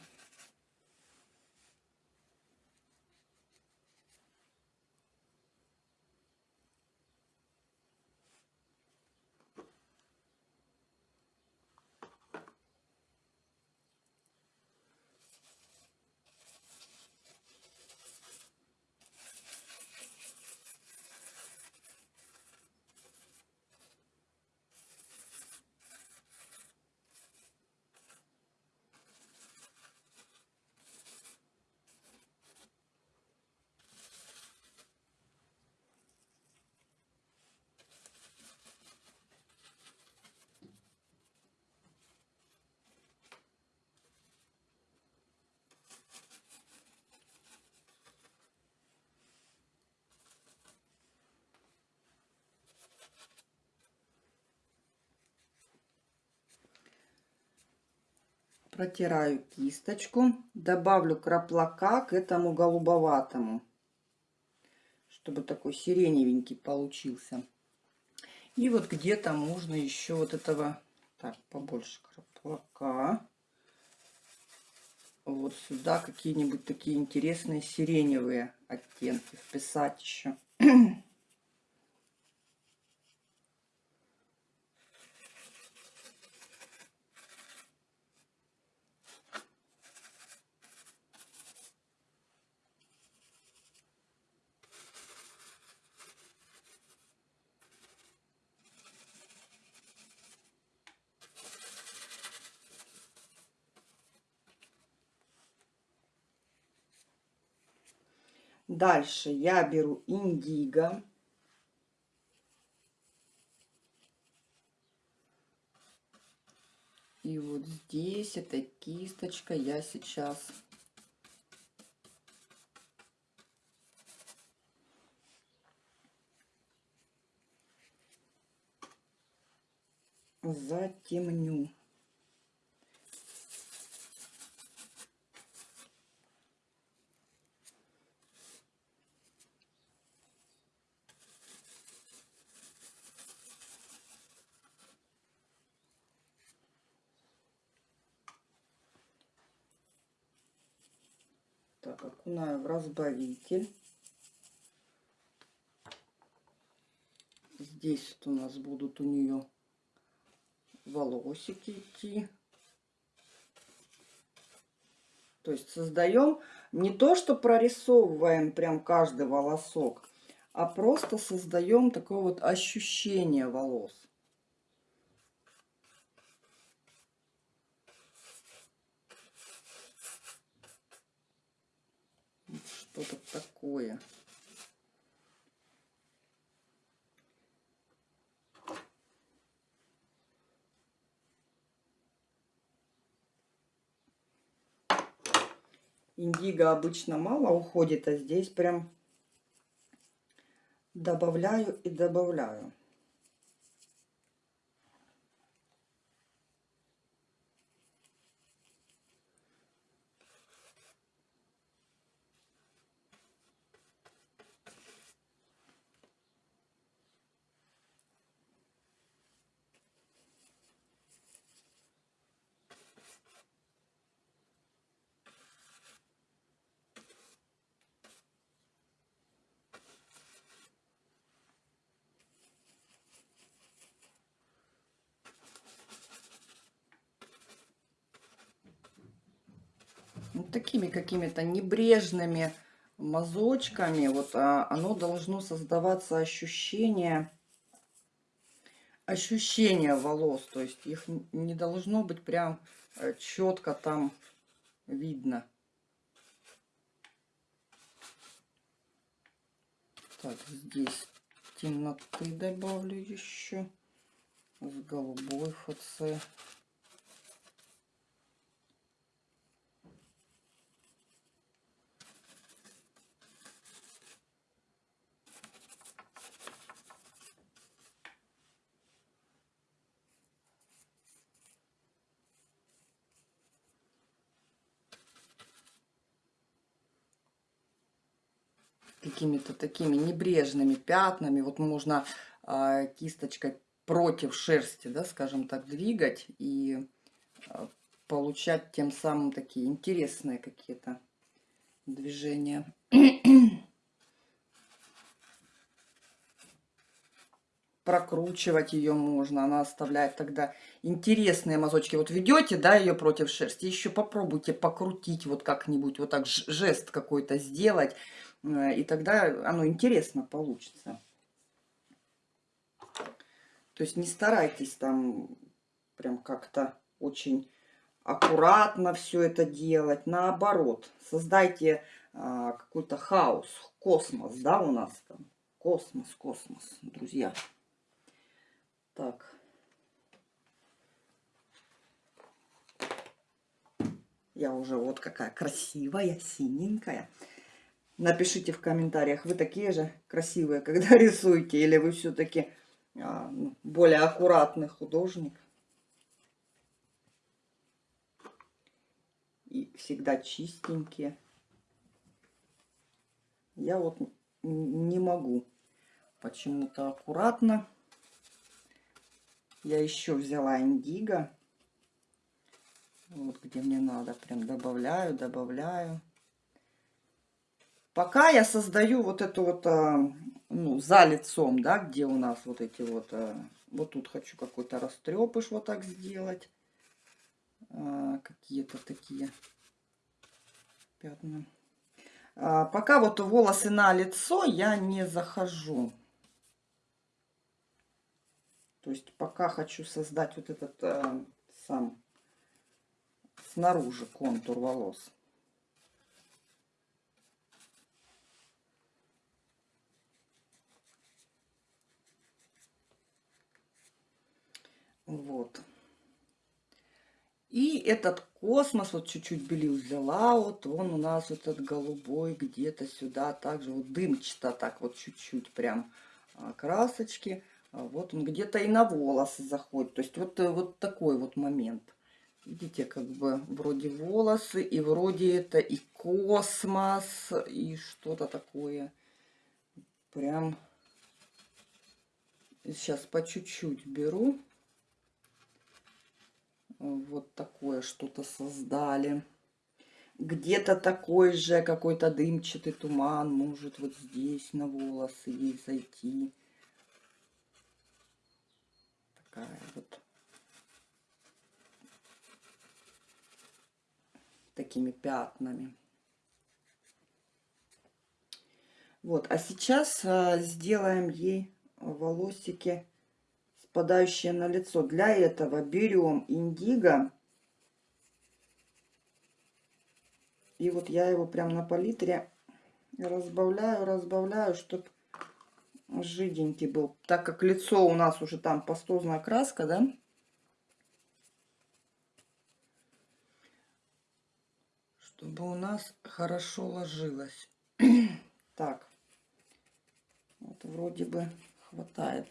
Протираю кисточку. Добавлю краплака к этому голубоватому. Чтобы такой сиреневенький получился. И вот где-то можно еще вот этого... Так, побольше краплака. Вот сюда какие-нибудь такие интересные сиреневые оттенки вписать еще. Дальше я беру индиго. И вот здесь эта кисточка я сейчас затемню. Окунаю в разбавитель. Здесь вот у нас будут у нее волосики идти. То есть создаем не то, что прорисовываем прям каждый волосок, а просто создаем такое вот ощущение волос. что-то такое. Индиго обычно мало уходит, а здесь прям добавляю и добавляю. Такими какими-то небрежными мазочками вот а, оно должно создаваться ощущение ощущение волос. То есть их не должно быть прям э, четко там видно. Так здесь темноты добавлю еще с голубой ФЦ какими-то такими небрежными пятнами. Вот можно э, кисточкой против шерсти, да, скажем так, двигать и э, получать тем самым такие интересные какие-то движения. прокручивать ее можно, она оставляет тогда интересные мазочки. Вот ведете, да, ее против шерсти, еще попробуйте покрутить вот как-нибудь, вот так жест какой-то сделать, и тогда оно интересно получится. То есть не старайтесь там прям как-то очень аккуратно все это делать. Наоборот, создайте а, какой-то хаос, космос, да, у нас там. Космос, космос, друзья. Так. Я уже вот какая красивая, синенькая. Напишите в комментариях, вы такие же красивые, когда рисуете, или вы все-таки а, ну, более аккуратный художник. и всегда чистенькие. Я вот не могу почему-то аккуратно. Я еще взяла индиго. Вот где мне надо. Прям добавляю, добавляю. Пока я создаю вот эту вот, а, ну, за лицом, да, где у нас вот эти вот, а, вот тут хочу какой-то растрепыш вот так сделать. А, какие-то такие пятна. Пока вот волосы на лицо я не захожу. То есть пока хочу создать вот этот сам снаружи контур волос. Вот. И этот космос, вот чуть-чуть белил взяла, вот он у нас вот этот голубой где-то сюда, также вот дымчато так вот чуть-чуть прям а, красочки. А вот он где-то и на волосы заходит. То есть вот, э, вот такой вот момент. Видите, как бы вроде волосы, и вроде это и космос, и что-то такое. Прям сейчас по чуть-чуть беру. Вот такое что-то создали. Где-то такой же какой-то дымчатый туман может вот здесь на волосы ей зайти. Такая вот. Такими пятнами. Вот, а сейчас а, сделаем ей волосики спадающее на лицо. Для этого берем индиго. И вот я его прям на палитре разбавляю, разбавляю, чтобы жиденький был. Так как лицо у нас уже там пастозная краска, да? Чтобы у нас хорошо ложилось. так. Вот вроде бы хватает.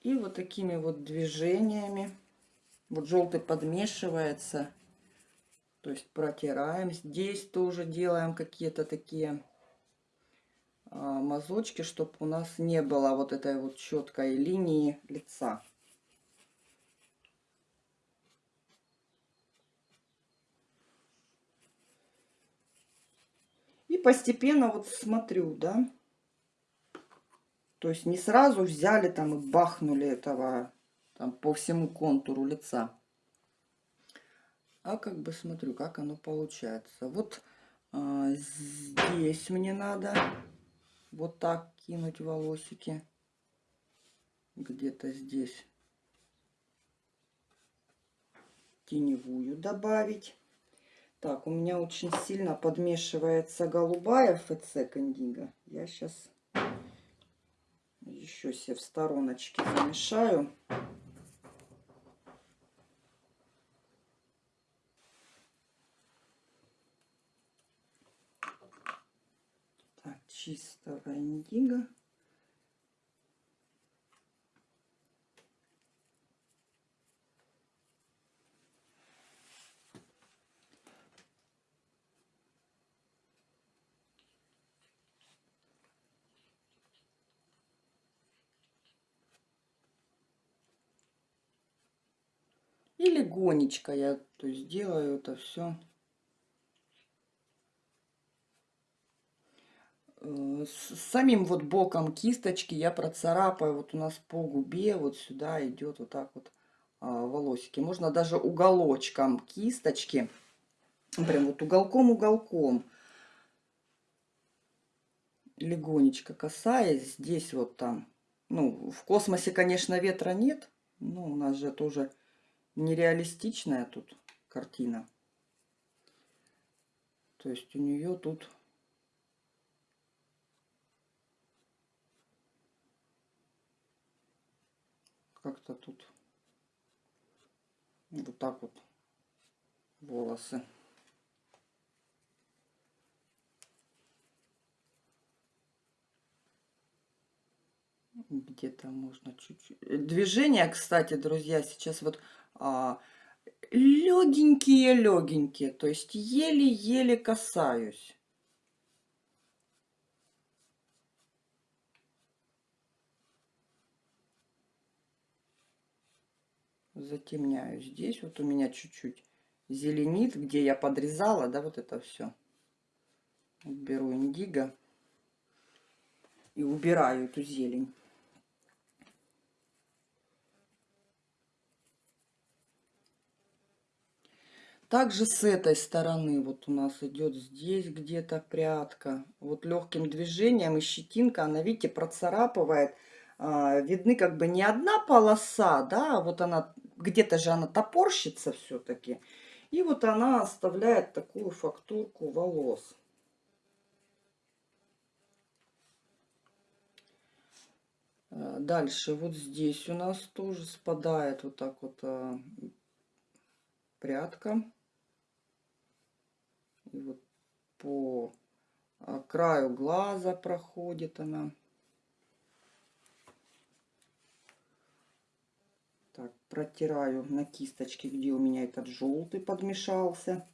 И вот такими вот движениями. Вот желтый подмешивается. То есть протираем. Здесь тоже делаем какие-то такие а, мазочки, чтобы у нас не было вот этой вот четкой линии лица. И постепенно вот смотрю, да, то есть не сразу взяли там и бахнули этого там, по всему контуру лица. А как бы смотрю, как оно получается. Вот а, здесь мне надо вот так кинуть волосики. Где-то здесь теневую добавить. Так, у меня очень сильно подмешивается голубая ФЦ Кондиго. Я сейчас еще себе в стороночке замешаю. Так, чистого индиго. И легонечко я то есть, делаю это все. Э, с самим вот боком кисточки я процарапаю. Вот у нас по губе вот сюда идет вот так вот а, волосики. Можно даже уголочком кисточки. Прям вот уголком-уголком. Легонечко касаясь. Здесь вот там. Ну, в космосе, конечно, ветра нет. Но у нас же тоже нереалистичная тут картина. То есть у нее тут как-то тут вот так вот волосы. Где-то можно чуть-чуть. Э, движения, кстати, друзья, сейчас вот легенькие-легенькие, то есть еле-еле касаюсь. Затемняю здесь. Вот у меня чуть-чуть зеленит, где я подрезала, да, вот это все. Беру индиго и убираю эту зелень. Также с этой стороны вот у нас идет здесь где-то прядка. Вот легким движением и щетинка, она, видите, процарапывает. А, видны как бы не одна полоса, да, а вот она, где-то же она топорщится все-таки. И вот она оставляет такую фактурку волос. А, дальше вот здесь у нас тоже спадает вот так вот прядка. И вот по а, краю глаза проходит она. Так, протираю на кисточке, где у меня этот желтый подмешался.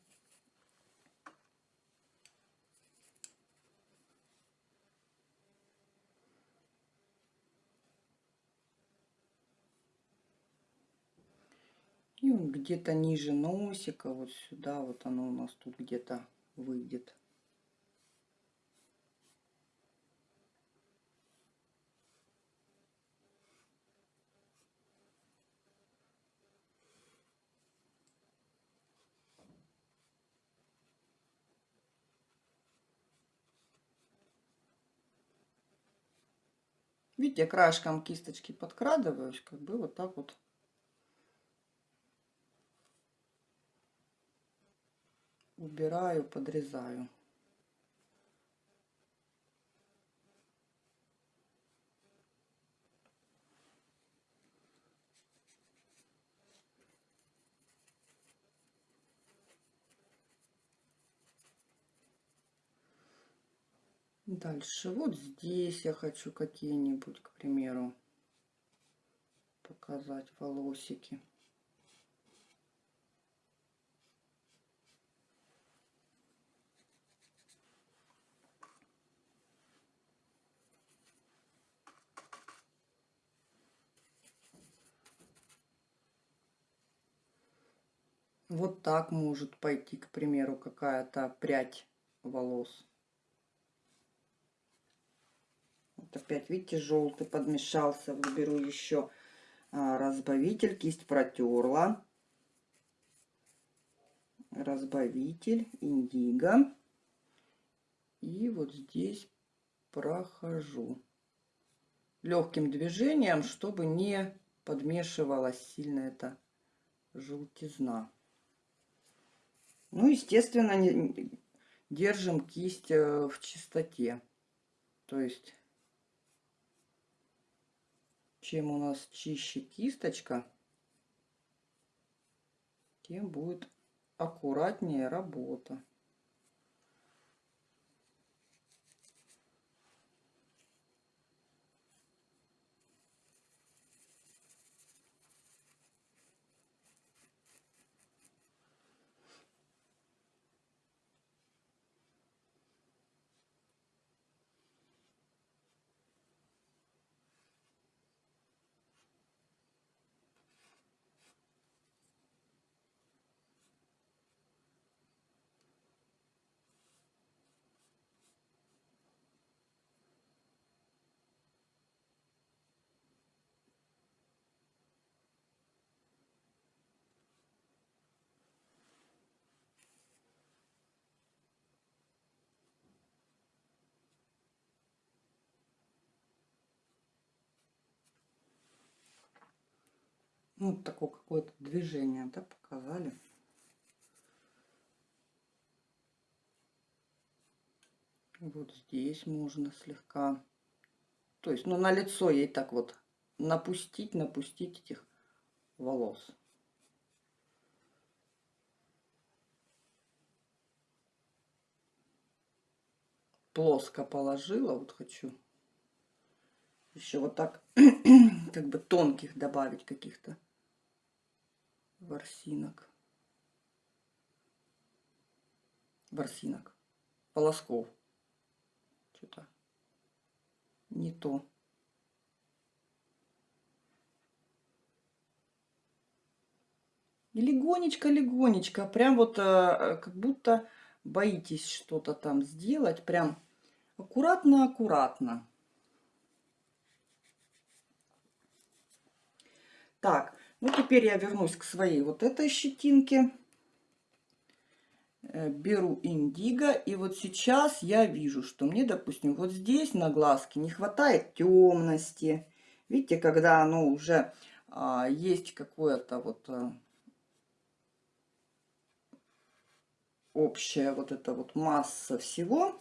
Где-то ниже носика, вот сюда, вот оно у нас тут где-то выйдет. Видите, краешком кисточки подкрадываюсь, как бы вот так вот убираю, подрезаю. Дальше вот здесь я хочу какие-нибудь, к примеру, показать волосики. Вот так может пойти, к примеру, какая-то прядь волос. Вот опять, видите, желтый подмешался. Выберу еще а, разбавитель. Кисть протерла. Разбавитель, индиго. И вот здесь прохожу. Легким движением, чтобы не подмешивалась сильно эта желтизна. Ну, естественно, не, держим кисть э, в чистоте. То есть, чем у нас чище кисточка, тем будет аккуратнее работа. Ну, такое какое-то движение, да, показали. Вот здесь можно слегка. То есть, ну, на лицо ей так вот напустить, напустить этих волос. Плоско положила, вот хочу Еще вот так, как бы тонких добавить каких-то ворсинок. Ворсинок. Полосков. Что-то не то. И легонечко-легонечко, прям вот э, как будто боитесь что-то там сделать, прям аккуратно-аккуратно. Так, ну теперь я вернусь к своей вот этой щетинке. Э, беру индиго, и вот сейчас я вижу, что мне, допустим, вот здесь на глазке не хватает темности. Видите, когда оно уже а, есть какое-то вот а, общая вот эта вот масса всего,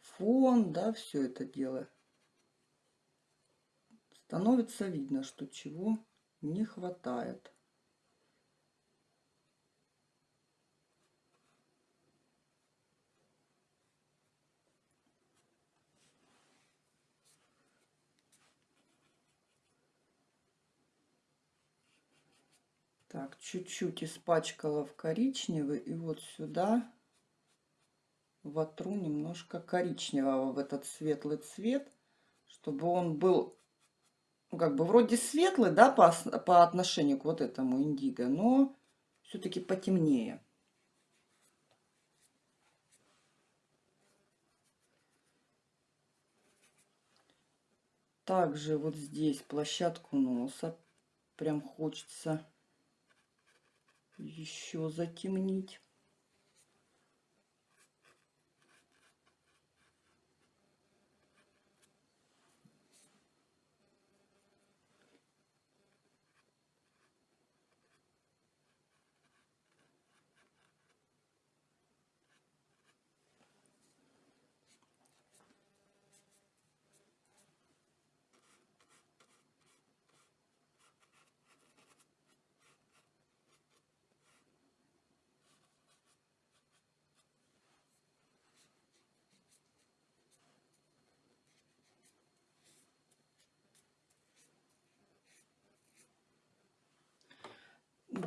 фон, да, все это дело, становится видно, что чего не хватает. Так, чуть-чуть испачкала в коричневый. И вот сюда вотру немножко коричневого в этот светлый цвет, чтобы он был, ну, как бы вроде светлый, да, по, по отношению к вот этому индиго, но все-таки потемнее. Также вот здесь площадку носа прям хочется еще затемнить.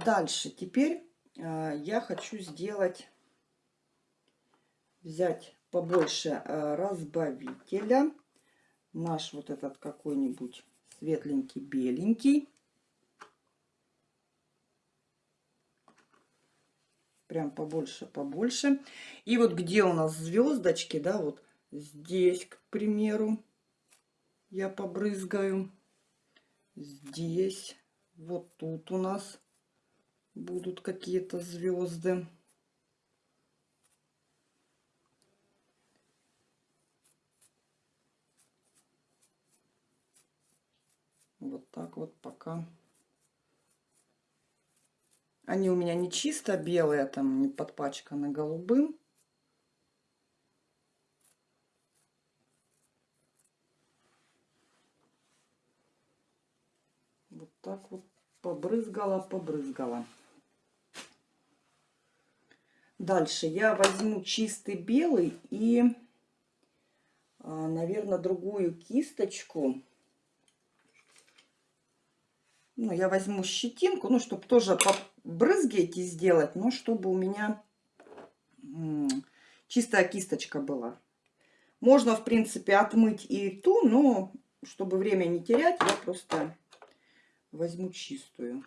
Дальше теперь э, я хочу сделать, взять побольше э, разбавителя. Наш вот этот какой-нибудь светленький, беленький. Прям побольше, побольше. И вот где у нас звездочки, да, вот здесь, к примеру, я побрызгаю. Здесь, вот тут у нас будут какие-то звезды. Вот так вот пока. Они у меня не чисто белые, там не подпачканы голубым. Вот так вот побрызгала, побрызгала. Дальше я возьму чистый белый и, а, наверное, другую кисточку. Ну, я возьму щетинку, ну, чтобы тоже брызги эти сделать, но чтобы у меня чистая кисточка была. Можно, в принципе, отмыть и ту, но чтобы время не терять, я просто возьму чистую.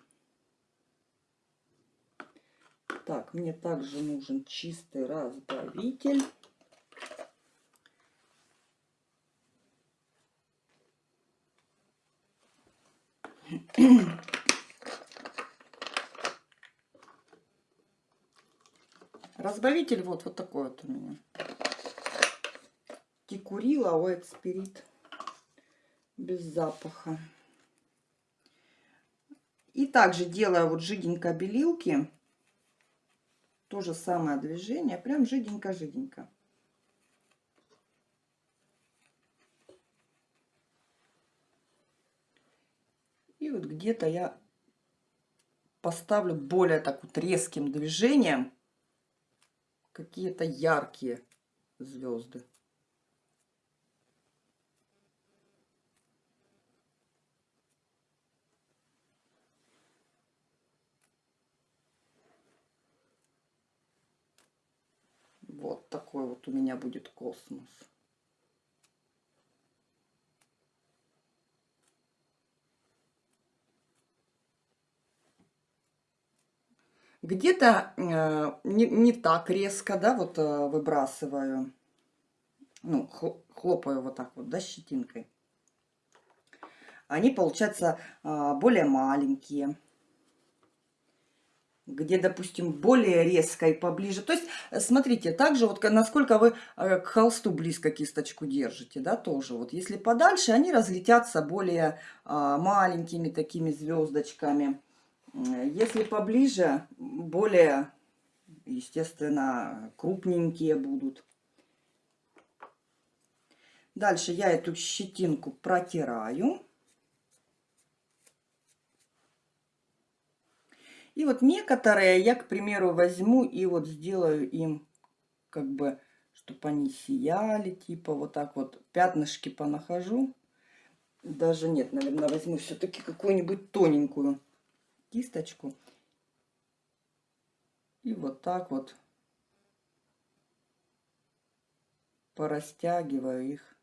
Так, мне также нужен чистый разбавитель. Разбавитель вот, вот такой вот у меня. Тикурила White Spirit без запаха. И также делаю вот жиденько белилки. То же самое движение, прям жиденько-жиденько. И вот где-то я поставлю более так вот резким движением какие-то яркие звезды. Вот такой вот у меня будет космос. Где-то э, не, не так резко, да, вот э, выбрасываю. Ну, хлопаю вот так вот, да, щетинкой. Они, получаются, э, более маленькие где, допустим, более резко и поближе. То есть, э, смотрите, также вот насколько вы э, к холсту близко кисточку держите, да, тоже. Вот если подальше, они разлетятся более а, маленькими такими звездочками. Если поближе, более, естественно, крупненькие будут. Дальше я эту щетинку протираю. И вот некоторые я, к примеру, возьму и вот сделаю им, как бы, чтобы они сияли, типа вот так вот пятнышки понахожу. Даже нет, наверное, возьму все-таки какую-нибудь тоненькую кисточку. И вот так вот порастягиваю их.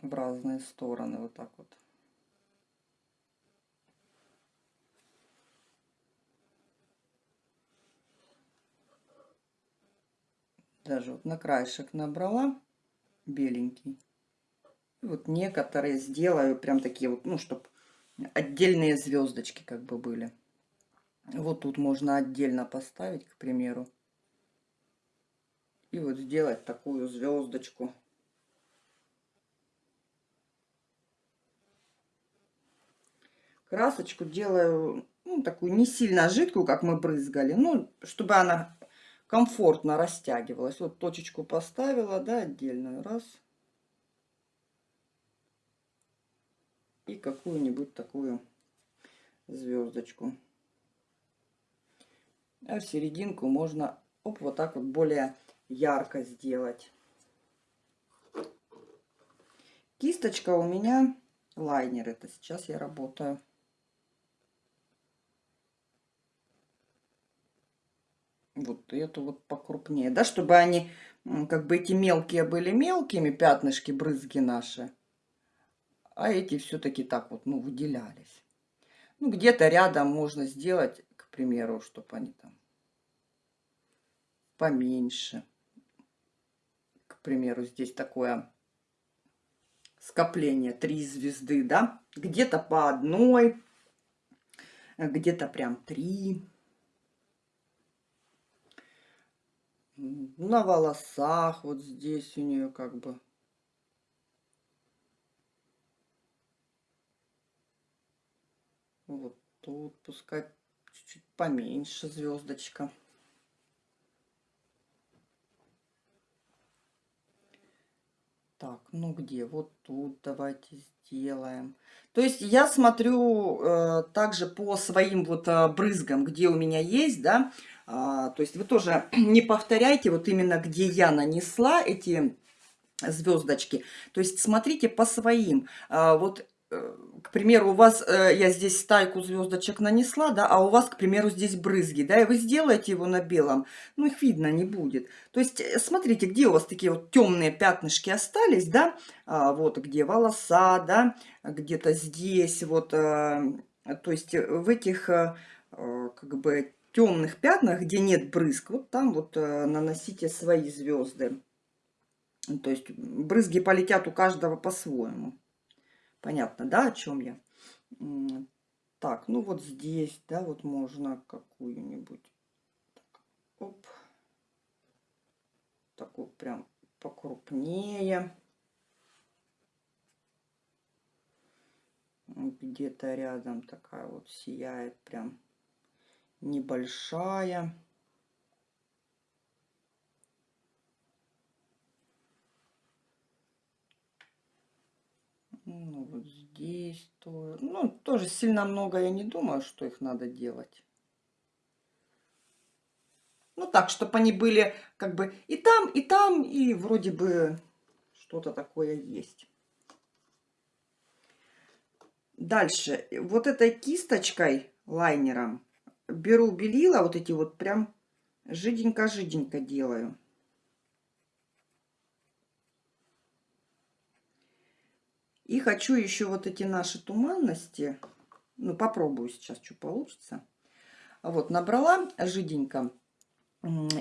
В разные стороны, вот так вот. Даже вот на краешек набрала беленький. Вот некоторые сделаю прям такие вот, ну, чтобы отдельные звездочки как бы были. Вот тут можно отдельно поставить, к примеру. И вот сделать такую звездочку. Красочку делаю ну, такую не сильно жидкую, как мы брызгали, ну, чтобы она комфортно растягивалась. Вот точечку поставила, да, отдельную, раз. И какую-нибудь такую звездочку. А в серединку можно оп, вот так вот более ярко сделать. Кисточка у меня лайнер. Это сейчас я работаю. Вот эту вот покрупнее, да, чтобы они, как бы эти мелкие были мелкими, пятнышки, брызги наши, а эти все-таки так вот, ну, выделялись. Ну, где-то рядом можно сделать, к примеру, чтобы они там поменьше. К примеру, здесь такое скопление, три звезды, да, где-то по одной, где-то прям три. На волосах, вот здесь у нее как бы. Вот тут пускай чуть-чуть поменьше звездочка. Так, ну где? Вот тут давайте сделаем. То есть я смотрю э, также по своим вот э, брызгам, где у меня есть, да. А, то есть вы тоже не повторяйте вот именно где я нанесла эти звездочки. То есть смотрите по своим. А, вот Э, к примеру, у вас, э, я здесь стайку звездочек нанесла, да, а у вас, к примеру, здесь брызги, да, и вы сделаете его на белом, ну, их видно не будет. То есть, э, смотрите, где у вас такие вот темные пятнышки остались, да, а, вот где волоса, да, где-то здесь, вот, то есть, в этих, как бы, темных пятнах, где нет брызг, вот там вот наносите свои звезды. То есть, брызги полетят у каждого по-своему. Понятно, да, о чем я? Так, ну вот здесь, да, вот можно какую-нибудь. Оп. Такую прям покрупнее. Где-то рядом такая вот сияет прям небольшая. Ну, вот здесь тоже. Ну, тоже сильно много я не думаю, что их надо делать. Ну, так, чтобы они были как бы и там, и там, и вроде бы что-то такое есть. Дальше. Вот этой кисточкой лайнером. Беру белила, вот эти вот прям жиденько-жиденько делаю. И хочу еще вот эти наши туманности, ну попробую сейчас, что получится. Вот набрала жиденько.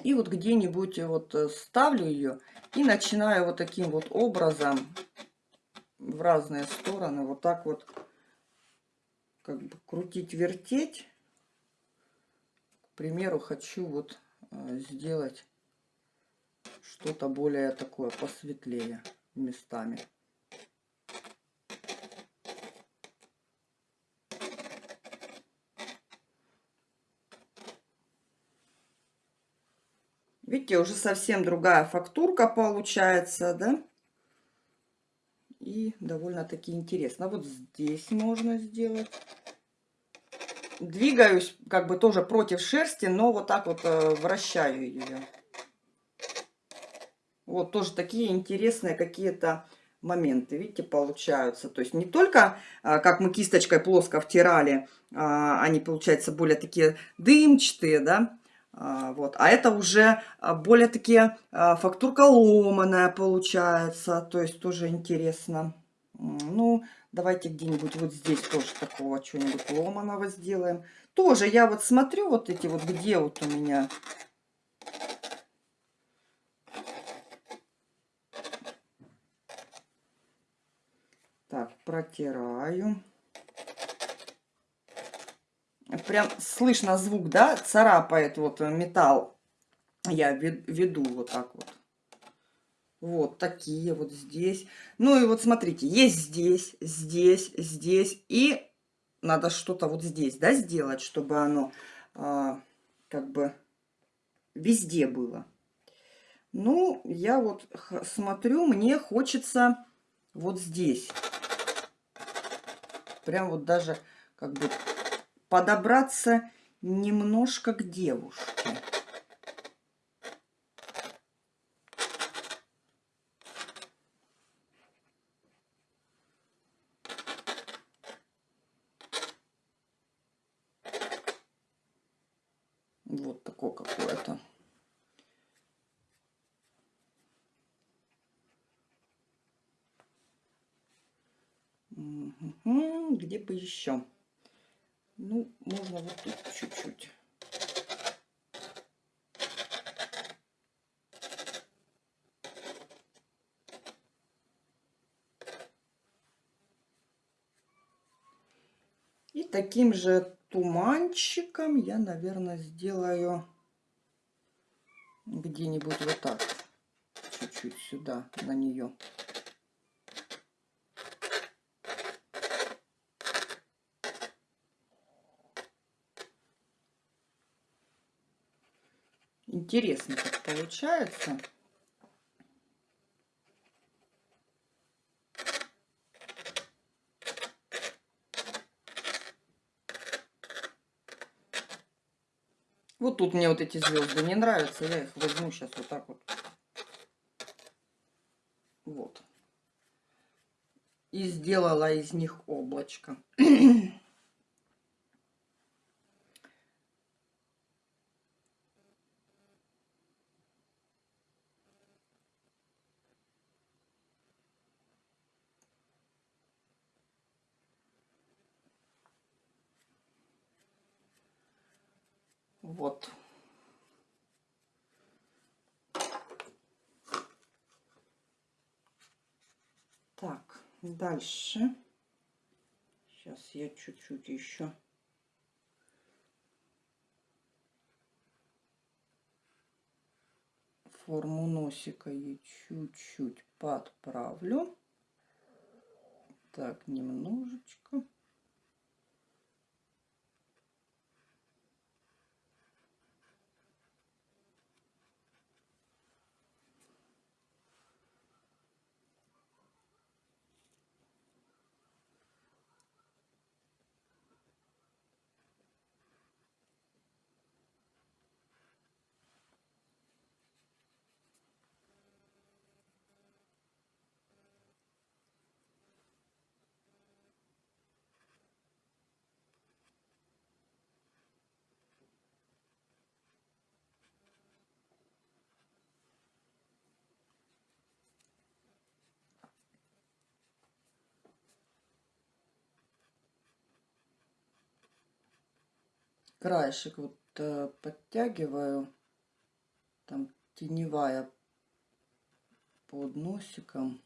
И вот где-нибудь вот ставлю ее и начинаю вот таким вот образом в разные стороны вот так вот как бы крутить, вертеть. Примеру, хочу вот э, сделать что-то более такое посветлее местами. Видите, уже совсем другая фактурка получается, да? И довольно-таки интересно. Вот здесь можно сделать. Двигаюсь как бы тоже против шерсти, но вот так вот э, вращаю ее. Вот тоже такие интересные какие-то моменты, видите, получаются. То есть не только, а, как мы кисточкой плоско втирали, а, они, получаются, более такие дымчатые, да, вот. А это уже более такие фактурка ломаная получается. То есть тоже интересно. Ну, давайте где-нибудь вот здесь тоже такого чего-нибудь ломаного сделаем. Тоже я вот смотрю вот эти вот, где вот у меня... Так, протираю прям слышно звук, да, царапает вот металл. Я веду вот так вот. Вот такие вот здесь. Ну и вот смотрите, есть здесь, здесь, здесь. И надо что-то вот здесь, да, сделать, чтобы оно а, как бы везде было. Ну, я вот смотрю, мне хочется вот здесь. Прям вот даже как бы подобраться немножко к девушке. Вот такое какое-то. Где бы еще? Ну, можно вот тут чуть-чуть. И таким же туманчиком я, наверное, сделаю где-нибудь вот так. Чуть-чуть сюда, на нее. Интересно как получается. Вот тут мне вот эти звезды не нравятся. Я их возьму сейчас вот так вот. Вот. И сделала из них облачко. Вот. Так, дальше. Сейчас я чуть-чуть еще форму носика и чуть-чуть подправлю. Так, немножечко. Краешек вот э, подтягиваю, там теневая под носиком.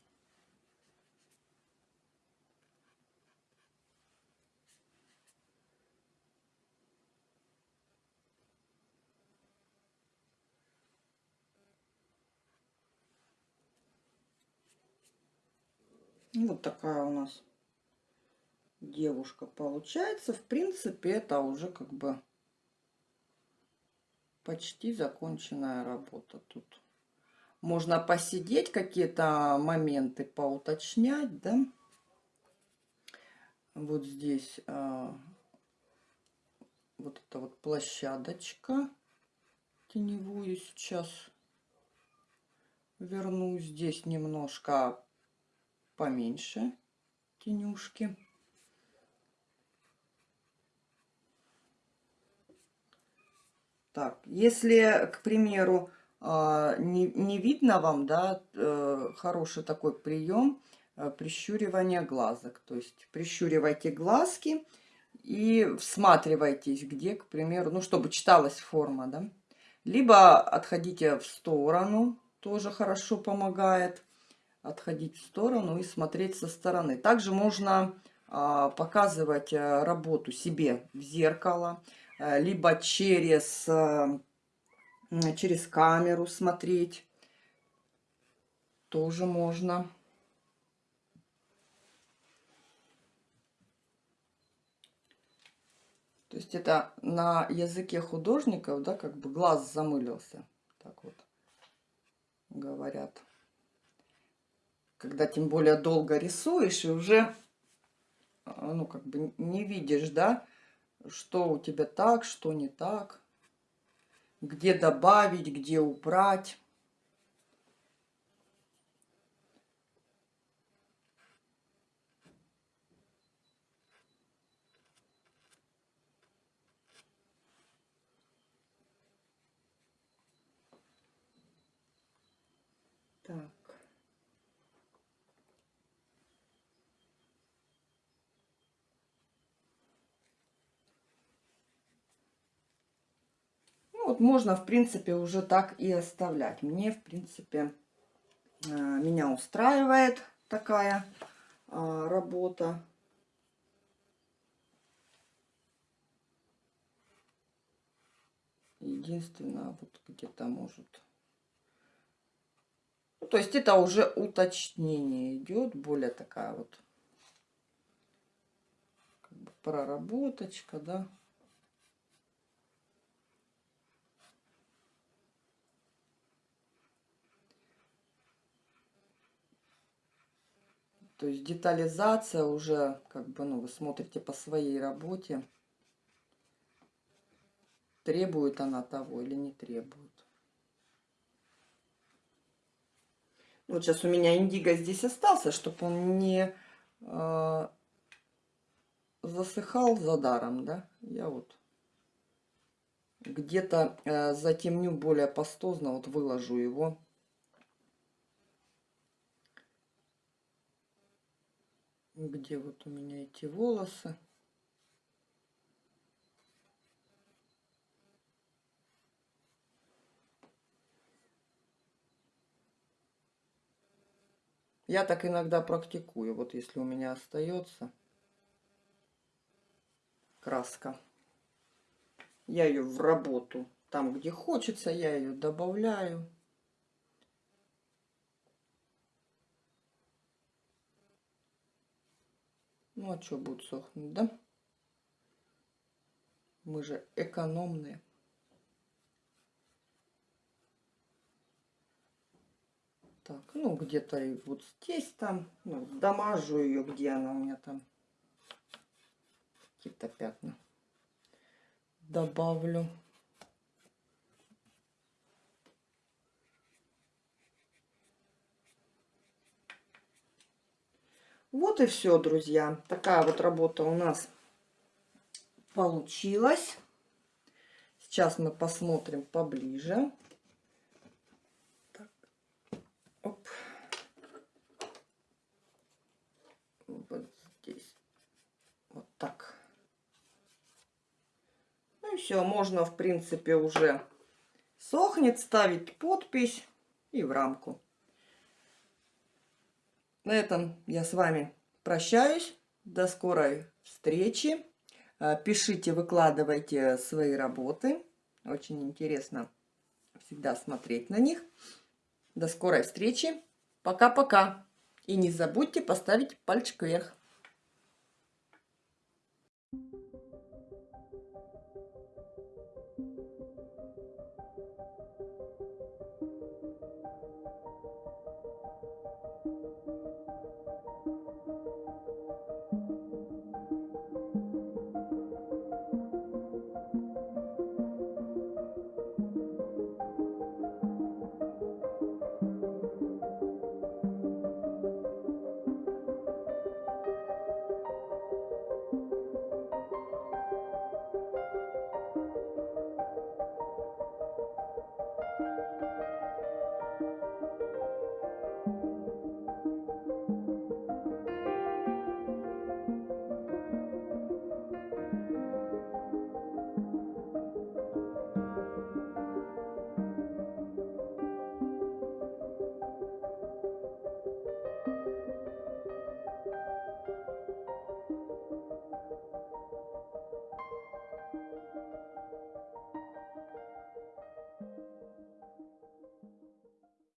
Вот такая у нас девушка получается. В принципе, это уже как бы почти законченная работа тут. Можно посидеть, какие-то моменты поуточнять, да. Вот здесь а, вот эта вот площадочка теневую сейчас верну. Здесь немножко поменьше тенюшки. Так, если, к примеру, а, не, не видно вам, да, э, хороший такой прием э, прищуривания глазок. То есть прищуривайте глазки и всматривайтесь, где, к примеру, ну, чтобы читалась форма, да. Либо отходите в сторону, тоже хорошо помогает. Отходить в сторону и смотреть со стороны. Также можно а, показывать э, работу себе в зеркало, либо через через камеру смотреть. Тоже можно. То есть это на языке художников, да, как бы глаз замылился. Так вот говорят. Когда тем более долго рисуешь и уже, ну, как бы не видишь, да, что у тебя так, что не так где добавить, где убрать. Так. Вот можно, в принципе, уже так и оставлять. Мне, в принципе, э, меня устраивает такая э, работа. Единственное, вот где-то может... Ну, то есть это уже уточнение идет, более такая вот как бы проработочка, да. То есть детализация уже, как бы, ну, вы смотрите по своей работе, требует она того или не требует. Вот сейчас у меня индиго здесь остался, чтобы он не э, засыхал за даром, да. Я вот где-то э, затемню более пастозно, вот выложу его где вот у меня эти волосы. Я так иногда практикую. Вот если у меня остается краска, я ее в работу, там где хочется, я ее добавляю. Ну, а что будет сохнуть, да? Мы же экономные. Так, ну, где-то и вот здесь там, ну, дамажу ее, где она у меня там. Какие-то пятна. Добавлю. Вот и все, друзья. Такая вот работа у нас получилась. Сейчас мы посмотрим поближе. Так. Оп. Вот здесь. Вот так. Ну и все, можно, в принципе, уже сохнет, ставить подпись и в рамку. На этом я с вами прощаюсь. До скорой встречи. А, пишите, выкладывайте свои работы. Очень интересно всегда смотреть на них. До скорой встречи. Пока-пока. И не забудьте поставить пальчик вверх.